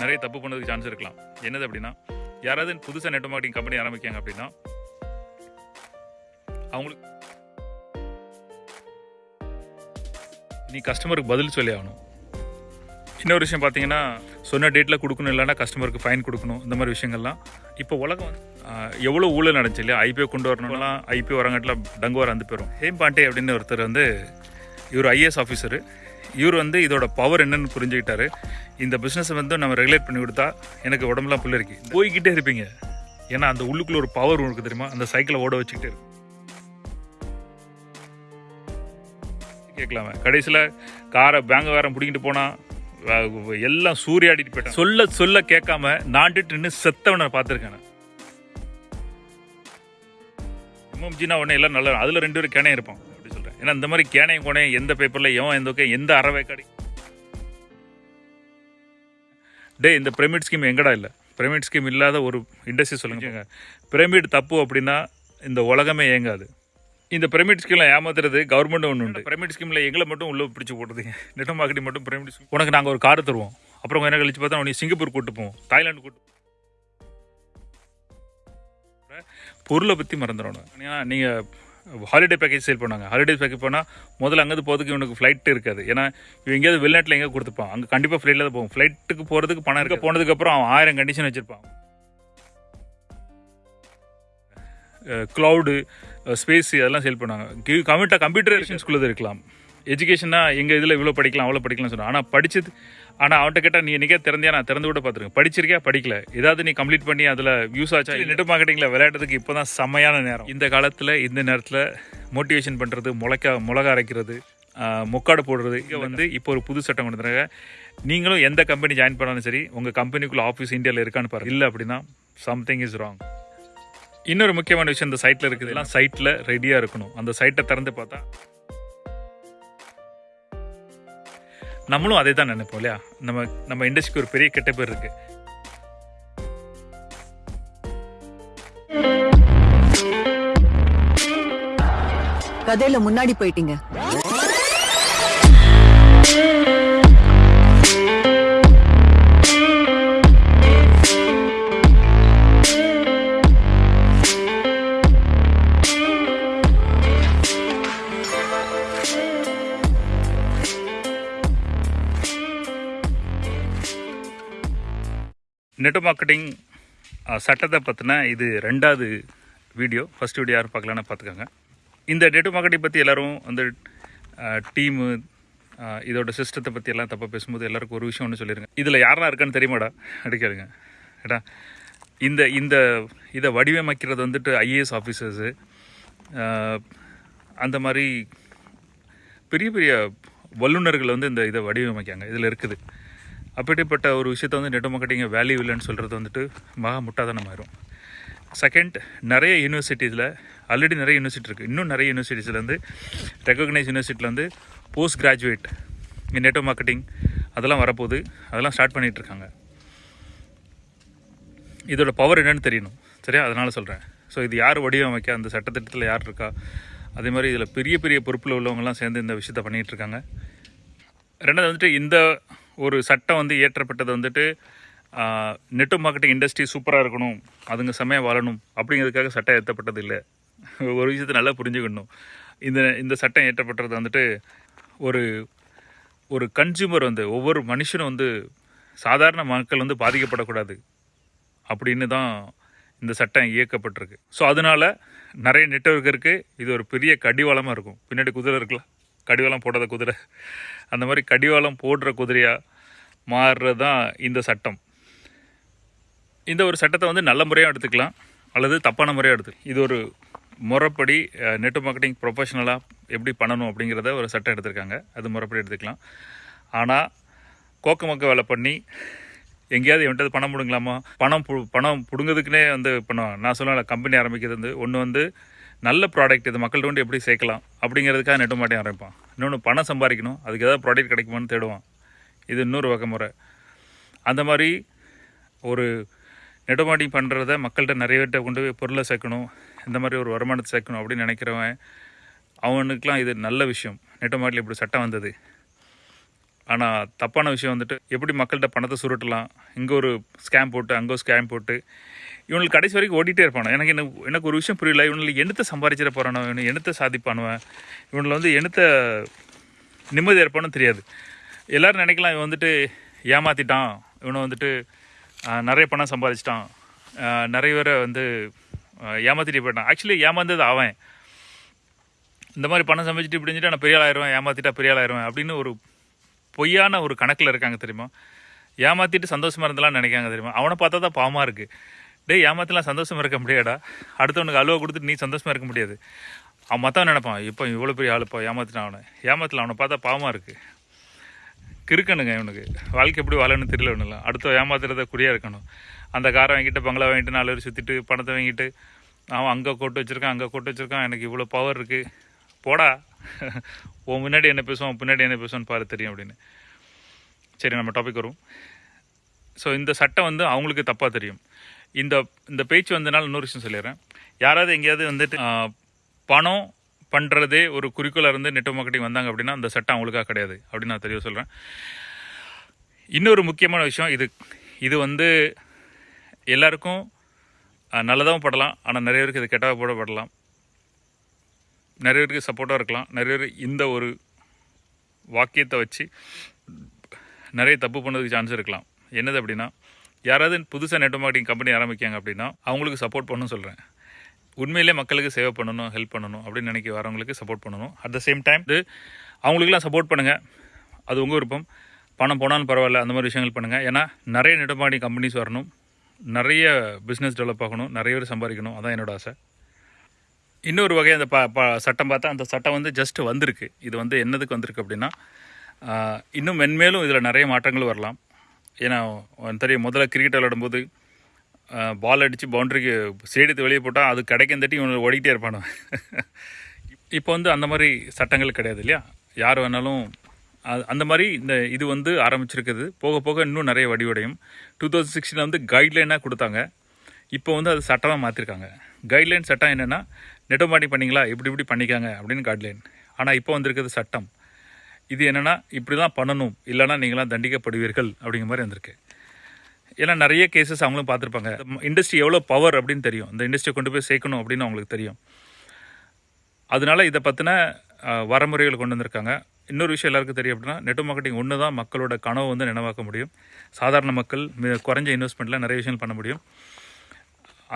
நிறைய தப்பு பண்ணதுக்கு சான்ஸ் இருக்கலாம். என்னது அப்படின்னா யாராவது புதுசாக நெட் மார்க்கெட்டிங் கம்பெனி ஆரம்பிக்காங்க அப்படின்னா அவங்களுக்கு நீ கஸ்டமருக்கு பதில் சொல்லி ஆகணும். இன்னொரு விஷயம் பார்த்தீங்கன்னா சொன்ன டேட்டில் கொடுக்கணும் இல்லைன்னா கஸ்டமருக்கு ஃபைன் கொடுக்கணும் இந்த மாதிரி விஷயங்கள்லாம். இப்போ உலகம் எவ்வளோ ஊழல் நடந்துச்சு இல்லையா? ஐபிஓ கொண்டு வரணும்லாம் ஐபிஓ வரங்காட்டில் டங்குவார் வந்து போயிடும் ஹேம் பாண்டே அப்படின்னு ஒருத்தர் வந்து இவர் ஐஏஎஸ் ஆஃபீஸரு இவர் வந்து இதோட பவர் என்னன்னு புரிஞ்சுக்கிட்டாரு. இந்த பிஸ்னஸை வந்து நம்ம ரெகுலேட் பண்ணி கொடுத்தா எனக்கு உடம்புலாம் புல்லரிக்கு போய்கிட்டே இருப்பீங்க. ஏன்னா அந்த உள்ளுக்குள்ள ஒரு பவர் உங்களுக்கு தெரியுமா? அந்த சைக்கிளை ஓட வச்சுக்கிட்டே இருக்கும் கேட்கலாமே. கடைசியில் காரை பேங்க வேற பிடிக்கிட்டு போனா எல்லாம் எல்லாம் சூறையாடிட்டு போயிட்டேன். சொல்ல சொல்ல கேட்காம நாண்டுட்டு நின்று செத்தவனை பார்த்துருக்கேன் நான். எம்எம்ஜினா உடனே எல்லாம் நல்லா அதில் ரெண்டு பேரும் கிணை இருப்பான் ஏன்னா இந்த மாதிரி கேனையும் கோனையும் எந்த பேப்பரில் எவன் எந்த எந்த அறவை கடை டே இந்த பிரமிட் ஸ்கீம் எங்கடா இல்லை? பிரமிட் ஸ்கீம் இல்லாத ஒரு இண்டஸ்ட்ரி சொல்லுங்க. பிரமிட் தப்பு அப்படின்னா இந்த உலகமே இயங்காது இந்த பிரமிட் ஸ்கீம்ல ஏமாத்துறது கவர்மெண்ட் ஒன்று உண்டு. பிரமிட் ஸ்கீம்ல எங்களை மட்டும் உள்ள பிடிச்சி போட்டுறதுங்க நெட் மார்க்கெட்டிங் மட்டும் பிரமிட் ஸ்கீம் உனக்கு நாங்கள் ஒரு கார் தருவோம். அப்புறம் நேரம் கழிச்சு பார்த்தா உனக்கு சிங்கப்பூர் கூட்டு போவோம். தாய்லாந்து கூட்டு பொருளை பற்றி மறந்துடணும். ஏன்னா நீங்கள் ஹாலிடே பேக்கேஜ் சேல் பண்ணுவாங்க ஹாலிடே பேக்கேஜ் போனால் முதல்ல அங்கேருந்து போகிறதுக்கு இவனுக்கு ஃப்ளைட் இருக்காது. ஏன்னா இவன் எங்கேயாவது வெளிநாட்டில் எங்கே கொடுத்துப்பான். அங்கே கண்டிப்பாக ஃப்ளைட்டில் தான் போகும். ஃப்ளைட்டுக்கு போகிறதுக்கு பணம் இருக்க. போனதுக்கப்புறம் அவன் ஆயிரம் கண்டிஷன் வச்சுருப்பான். க்ளவுடு ஸ்பேஸ் அதெல்லாம் சேல் பண்ணுவாங்க கம்ப்யூட்டர் கம்ப்யூட்டர் ஸ்கூலில் இருக்கலாம். எஜுகேஷனாக எங்கள் இதில் இவ்வளோ படிக்கலாம் அவ்வளோ படிக்கலாம்னு சொன்னாங்க ஆனால் படித்தது ஆனால் அவன்கிட்ட கேட்டால் நீ என்னைக்கே திறந்தியா? நான் திறந்து கூட பார்த்துருக்கேன். படிச்சிருக்கியா? படிக்கல. ஏதாவது நீ கம்ப்ளீட் பண்ணி அதில் யூஸ் ஆச்சா? நெட் மார்க்கெட்டிங்கில் விளையாடுறதுக்கு இப்போ தான் செம்மையான நேரம். இந்த காலத்தில் இந்த நேரத்தில் மோட்டிவேஷன் பண்ணுறது முளைக்கா மிளகா அரைக்கிறது முக்காடு போடுறது இங்கே வந்து இப்போ ஒரு புது சட்டம் கொண்டு வந்தாங்க நீங்களும் எந்த கம்பெனி ஜாயின் பண்ணாலும் சரி உங்கள் கம்பெனிக்குள்ளே ஆஃபீஸ் இந்தியாவில் இருக்கான்னு பாருங்க. இல்லை அப்படின்னா சம்திங் இஸ் ராங் இன்னொரு முக்கியமான விஷயம் இந்த சைட்டில் இருக்குது எல்லாம் சைட்டில் ரெடியாக இருக்கணும். அந்த சைட்டை திறந்து பார்த்தா நம்மளும் அதே தான் நினைப்போம் இல்லையா? நம்ம நம்ம இண்டஸ்ட்ரிக்கு ஒரு பெரிய கெட்ட பேர் இருக்கு. கதையில முன்னாடி போயிட்டீங்க. நெட் மார்க்கெட்டிங் சட்டத்தை பற்றின இது ரெண்டாவது வீடியோ. ஃபஸ்ட் வீடியோ யாரும் பார்க்கலான்னு பார்த்துக்கோங்க. இந்த நெட் மார்க்கெட்டிங் பற்றி எல்லாரும் வந்து டீமு இதோட சிஸ்டத்தை பற்றி எல்லாம் தப்பாக பேசும்போது எல்லாருக்கும் ஒரு விஷயம் ஒன்று சொல்லிடுங்க இதில் யாரெல்லாம் இருக்கான்னு தெரியுமாடா? அடிக்காதுங்க ஏடா இந்த இந்த இதை வடிவமைக்கிறது வந்துட்டு ஐஏஎஸ் ஆஃபீஸர்ஸு அந்த மாதிரி பெரிய பெரிய வல்லுநர்கள் வந்து இந்த இதை வடிவமைக்காங்க. இதில் இருக்குது. அப்படிப்பட்ட ஒரு விஷயத்த வந்து நெட் மார்க்கெட்டிங் வேல்யூ இல்லைன்னு சொல்கிறது வந்துட்டு மகா முட்டாதனமாயிரும் செகண்ட் நிறைய யூனிவர்சிட்டிஸில் ஆல்ரெடி நிறைய யூனிவர்சிட்டி இருக்குது இன்னும் நிறைய யூனிவர்சிட்டிஸ்லேருந்து ரெக்கக்னைஸ் யூனிவர்சிட்டியில் போஸ்ட் கிராஜுவேட் நெட் மார்க்கெட்டிங் அதெல்லாம் வரப்போகுது. அதெல்லாம் ஸ்டார்ட் பண்ணிகிட்டு இருக்காங்க. இதோட பவர் என்னென்னு தெரியணும். சரியா? அதனால் சொல்கிறேன் ஸோ இது யார் வடிவமைக்க அந்த சட்டத்திட்டத்தில் யார் இருக்கா? அதே மாதிரி இதில் பெரிய பெரிய பொறுப்பில் உள்ளவங்கலாம் சேர்ந்து இந்த விஷயத்த பண்ணிகிட்ருக்காங்க ரெண்டாவது வந்துட்டு இந்த ஒரு சட்டம் வந்து இயற்றப்பட்டது வந்துட்டு நெட்டு மார்க்கெட்டிங் இண்டஸ்ட்ரி சூப்பராக இருக்கணும் அதுங்க செம்மையாக வாழணும் அப்படிங்கிறதுக்காக சட்டம் ஏற்றப்பட்டது இல்லை. ஒரு விஷயத்தை நல்லா புரிஞ்சுக்கணும். இந்த இந்த சட்டம் ஏற்றப்பட்டது வந்துட்டு ஒரு ஒரு கன்சியூமர் வந்து ஒவ்வொரு மனுஷனும் வந்து சாதாரண மக்கள் வந்து பாதிக்கப்படக்கூடாது அப்படின்னு தான் இந்த சட்டம் இயக்கப்பட்டிருக்கு. ஸோ அதனால நிறைய நெட்வொர்க் இருக்குது இது ஒரு பெரிய கடிவாளமாக இருக்கும். பின்னாடி குதிரை இருக்கலாம். கடிவாளம் போடாத குதிரை. அந்த மாதிரி கடிவாளம் போடுற குதிரையாக மாறுறது தான் இந்த சட்டம். இந்த ஒரு சட்டத்தை வந்து நல்ல முறையாக எடுத்துக்கலாம் அல்லது தப்பான முறையாக எடுத்துக்கலாம் இது ஒரு முறைப்படி நெட் மார்க்கெட்டிங் ப்ரொஃபஷனலாக எப்படி பண்ணணும் அப்படிங்கிறத ஒரு சட்டம் எடுத்திருக்காங்க. அது முறைப்படி எடுத்துக்கலாம். ஆனால் கோக்க மக்க வேலை பண்ணி எங்கேயாவது என்கிட்ட பணம் பிடுங்கலாமா? பணம் பு பணம் பிடுங்கிறதுக்குனே வந்து பண்ணுவாங்க. நான் சொல்லல கம்பெனி ஆரம்பிக்கிறது வந்து ஒன்று வந்து நல்ல ப்ராடக்ட் இது மக்கள்கிட்ட வந்து எப்படி சேர்க்கலாம் அப்படிங்கிறதுக்காக நெட்டு மாட்டி ஆரம்பிப்பான். இன்னொன்று பணம் சம்பாதிக்கணும் அதுக்கு ஏதாவது ப்ராடக்ட் கிடைக்குமான்னு தேடுவான். இது இன்னொரு வகை முறை. அந்த மாதிரி ஒரு நெடுமாடி பண்ணுறத மக்கள்கிட்ட நிறைய பேர்கிட்ட கொண்டு போய் பொருளை சேர்க்கணும் இந்த மாதிரி ஒரு வருமானத்தை சேர்க்கணும் அப்படின்னு நினைக்கிறவன் அவனுக்கெலாம் இது நல்ல விஷயம். நெட்டமாட்டில் இப்படி சட்டம் வந்தது. ஆனால் தப்பான விஷயம் வந்துட்டு எப்படி மக்கள்கிட்ட பணத்தை சுருட்டலாம் இங்கே ஒரு ஸ்கேம் போட்டு அங்கே ஒரு ஸ்கேம் போட்டு இவனுக்கு கடைசி வரைக்கும் ஓடிட்டே இருப்பானோ? எனக்கு என்ன எனக்கு ஒரு விஷயம் புரியல. இவனில் என்னத்தை சம்பாதிச்சிட போகிறானோ இவனு என்னத்தை சாதிப்பானுவன் இவனில் வந்து என்னத்தை நிம்மதி இருப்பானு தெரியாது. எல்லோரும் நினைக்கலாம் இவன் வந்துட்டு ஏமாற்றிட்டான் இவனை வந்துட்டு நிறைய பணம் சம்பாதிச்சிட்டான். நிறைய பேரை வந்து ஆஹ், ஏமாத்திட்டு போயிட்டான். ஆக்சுவலி ஏமாந்தது அவன். இந்த மாதிரி பணம் சம்பாதிச்சிட்டு இப்படி நான் பெரிய ஆளாயிருவேன் ஆயிடுவேன் ஏமாத்திட்டா பெரிய ஆயிடுவேன் அப்படின்னு ஒரு பொய்யான ஒரு கணக்கில் இருக்காங்க தெரியுமா? ஏமாற்றிட்டு சந்தோஷமாக இருந்தெல்லாம் நினைக்காங்க தெரியுமா? அவனை பார்த்தா தான் பாவமாக இருக்குது டே ஏமாத்தலாம் சந்தோஷமாக இருக்க முடியாடா அடுத்தவனுக்கு அலுவ கொடுத்துட்டு நீ சந்தோஷமாக இருக்க முடியாது. அவன் மற்றவன் நினைப்பான் இப்போ இவ்வளோ பெரிய ஆளுப்பா ஏமாத்தினான் அவனை. ஏமாத்தலாம் அவனை பார்த்தா பாவமாக இருக்குது கிறுக்கணுங்க இவனுக்கு. வாழ்க்கை எப்படி வாழணும்னு தெரியல ஒன்றும் அடுத்த ஏமாத்துறத குறியாக இருக்கணும். அந்த காரை வாங்கிட்டு பங்களா வாங்கிட்டு நாலு பேர் சுற்றிட்டு பணத்தை வாங்கிட்டு அவன் அங்கே கோட்டு வச்சுருக்கான் அங்கே கோட்டு வச்சுருக்கான் எனக்கு இவ்வளோ பவர் இருக்குது போடா. உன் முன்னாடி என்ன பேசுவான் பின்னாடி என்ன பேசுவான்னு பாரு தெரியும் அப்படின்னு. சரி நம்ம டாபிக் வரும் ஸோ இந்த சட்டம் வந்து அவங்களுக்கு தப்பாக தெரியும். இந்த இந்த பேச்சு வந்தனால இன்னொரு விஷயம் சொல்லிடுறேன். யாராவது எங்கேயாவது வந்துட்டு பணம் பண்ணுறதே ஒரு குறிக்கோளாக இருந்து நெட் மார்க்கெட்டிங் வந்தாங்க அப்படின்னா அந்த சட்டம் அவங்களுக்காக கிடையாது அப்படின்னு நான் தெளிவாக சொல்கிறேன் இன்னொரு முக்கியமான விஷயம் இது. இது வந்து எல்லாருக்கும் நல்லதாகவும் படலாம் ஆனால் நிறைய பேருக்கு இது கெட்டதாக போட படலாம். நிறைய பேருக்கு சப்போர்ட்டாக இருக்கலாம். நிறைய பேர் இந்த ஒரு வாக்கியத்தை வச்சு நிறைய தப்பு பண்ணதுக்கு சான்ஸ் இருக்கலாம். என்னது அப்படின்னா யாராவது புதுசாக நெட் மார்க்கெட்டிங் கம்பெனி ஆரம்பிக்காங்க அப்படின்னா அவங்களுக்கு சப்போர்ட் பண்ணணும்னு சொல்கிறேன் உண்மையிலே மக்களுக்கு சேவை பண்ணணும் ஹெல்ப் பண்ணணும் அப்படின்னு நினைக்க வரவங்களுக்கு சப்போர்ட் பண்ணணும். அட் த சேம் டைம் இது அவங்களுக்குலாம் சப்போர்ட் பண்ணுங்கள் அது உங்கள் விருப்பம். பணம் போனாலும் பரவாயில்ல அந்த மாதிரி விஷயங்கள் பண்ணுங்கள் ஏன்னா நிறைய நெட் மார்க்கெட்டிங் கம்பெனிஸ் வரணும். நிறைய பிஸ்னஸ் டெவலப் ஆகணும். நிறைய பேர் சம்பாதிக்கணும். அதான் என்னோட ஆசை. இன்னொரு வகை அந்த ப ப சட்டம் பார்த்தா அந்த சட்டம் வந்து ஜஸ்ட் வந்திருக்கு. இது வந்து என்னதுக்கு வந்திருக்கு அப்படின்னா இன்னும் மென்மேலும் இதில் நிறைய மாற்றங்கள் வரலாம். ஏன்னா தெரியும் முதல்ல கிரிக்கெட் விளையாடும்போது பால் அடித்து பவுண்டரிக்கு சேடித்து வெளியே போட்டால் அது கிடைக்கும் தட்டி இவனை ஓடிக்கிட்டே இருப்பானு இப்போ வந்து அந்த மாதிரி சட்டங்கள் கிடையாது இல்லையா? யார் வேணாலும் அது- அந்த மாதிரி இந்த இது வந்து ஆரம்பிச்சிருக்குது. போக போக இன்னும் நிறைய வடிவடையும். டூ தௌசண்ட் சிக்ஸ்டீனில் வந்து கைட்லைனாக கொடுத்தாங்க. இப்போ வந்து அது சட்டமாக மாற்றிருக்காங்க கைட்லைன் சட்டம் என்னென்னா நெட்டோமாட்டி பண்ணிங்களா இப்படி இப்படி பண்ணிக்காங்க அப்படின்னு கைட்லைன் ஆனால் இப்போ வந்திருக்கிறது சட்டம். இது என்னென்னா இப்படி தான் பண்ணணும் இல்லைன்னா நீங்களாம் தண்டிக்கப்படுவீர்கள் அப்படிங்கிற மாதிரி வந்திருக்கு. ஏன்னா நிறைய கேசஸ் அவங்களும் பார்த்துருப்பாங்க. இண்டஸ்ட்ரி எவ்வளோ பவர் அப்படின்னு தெரியும். இந்த இண்டஸ்ட்ரியை கொண்டு போய் சேர்க்கணும் அப்படின்னு அவங்களுக்கு தெரியும். அதனால இதை பற்றின வரமுறைகள் கொண்டு வந்திருக்காங்க. இன்னொரு விஷயம் எல்லாருக்கும் தெரியும் அப்படின்னா நெட் மார்க்கெட்டிங் ஒன்று தான் மக்களோட கனவு வந்து நினைவாக்க முடியும். சாதாரண மக்கள் மிக குறைஞ்ச இன்வெஸ்ட்மெண்ட்டில் நிறைய விஷயங்கள் பண்ண முடியும்.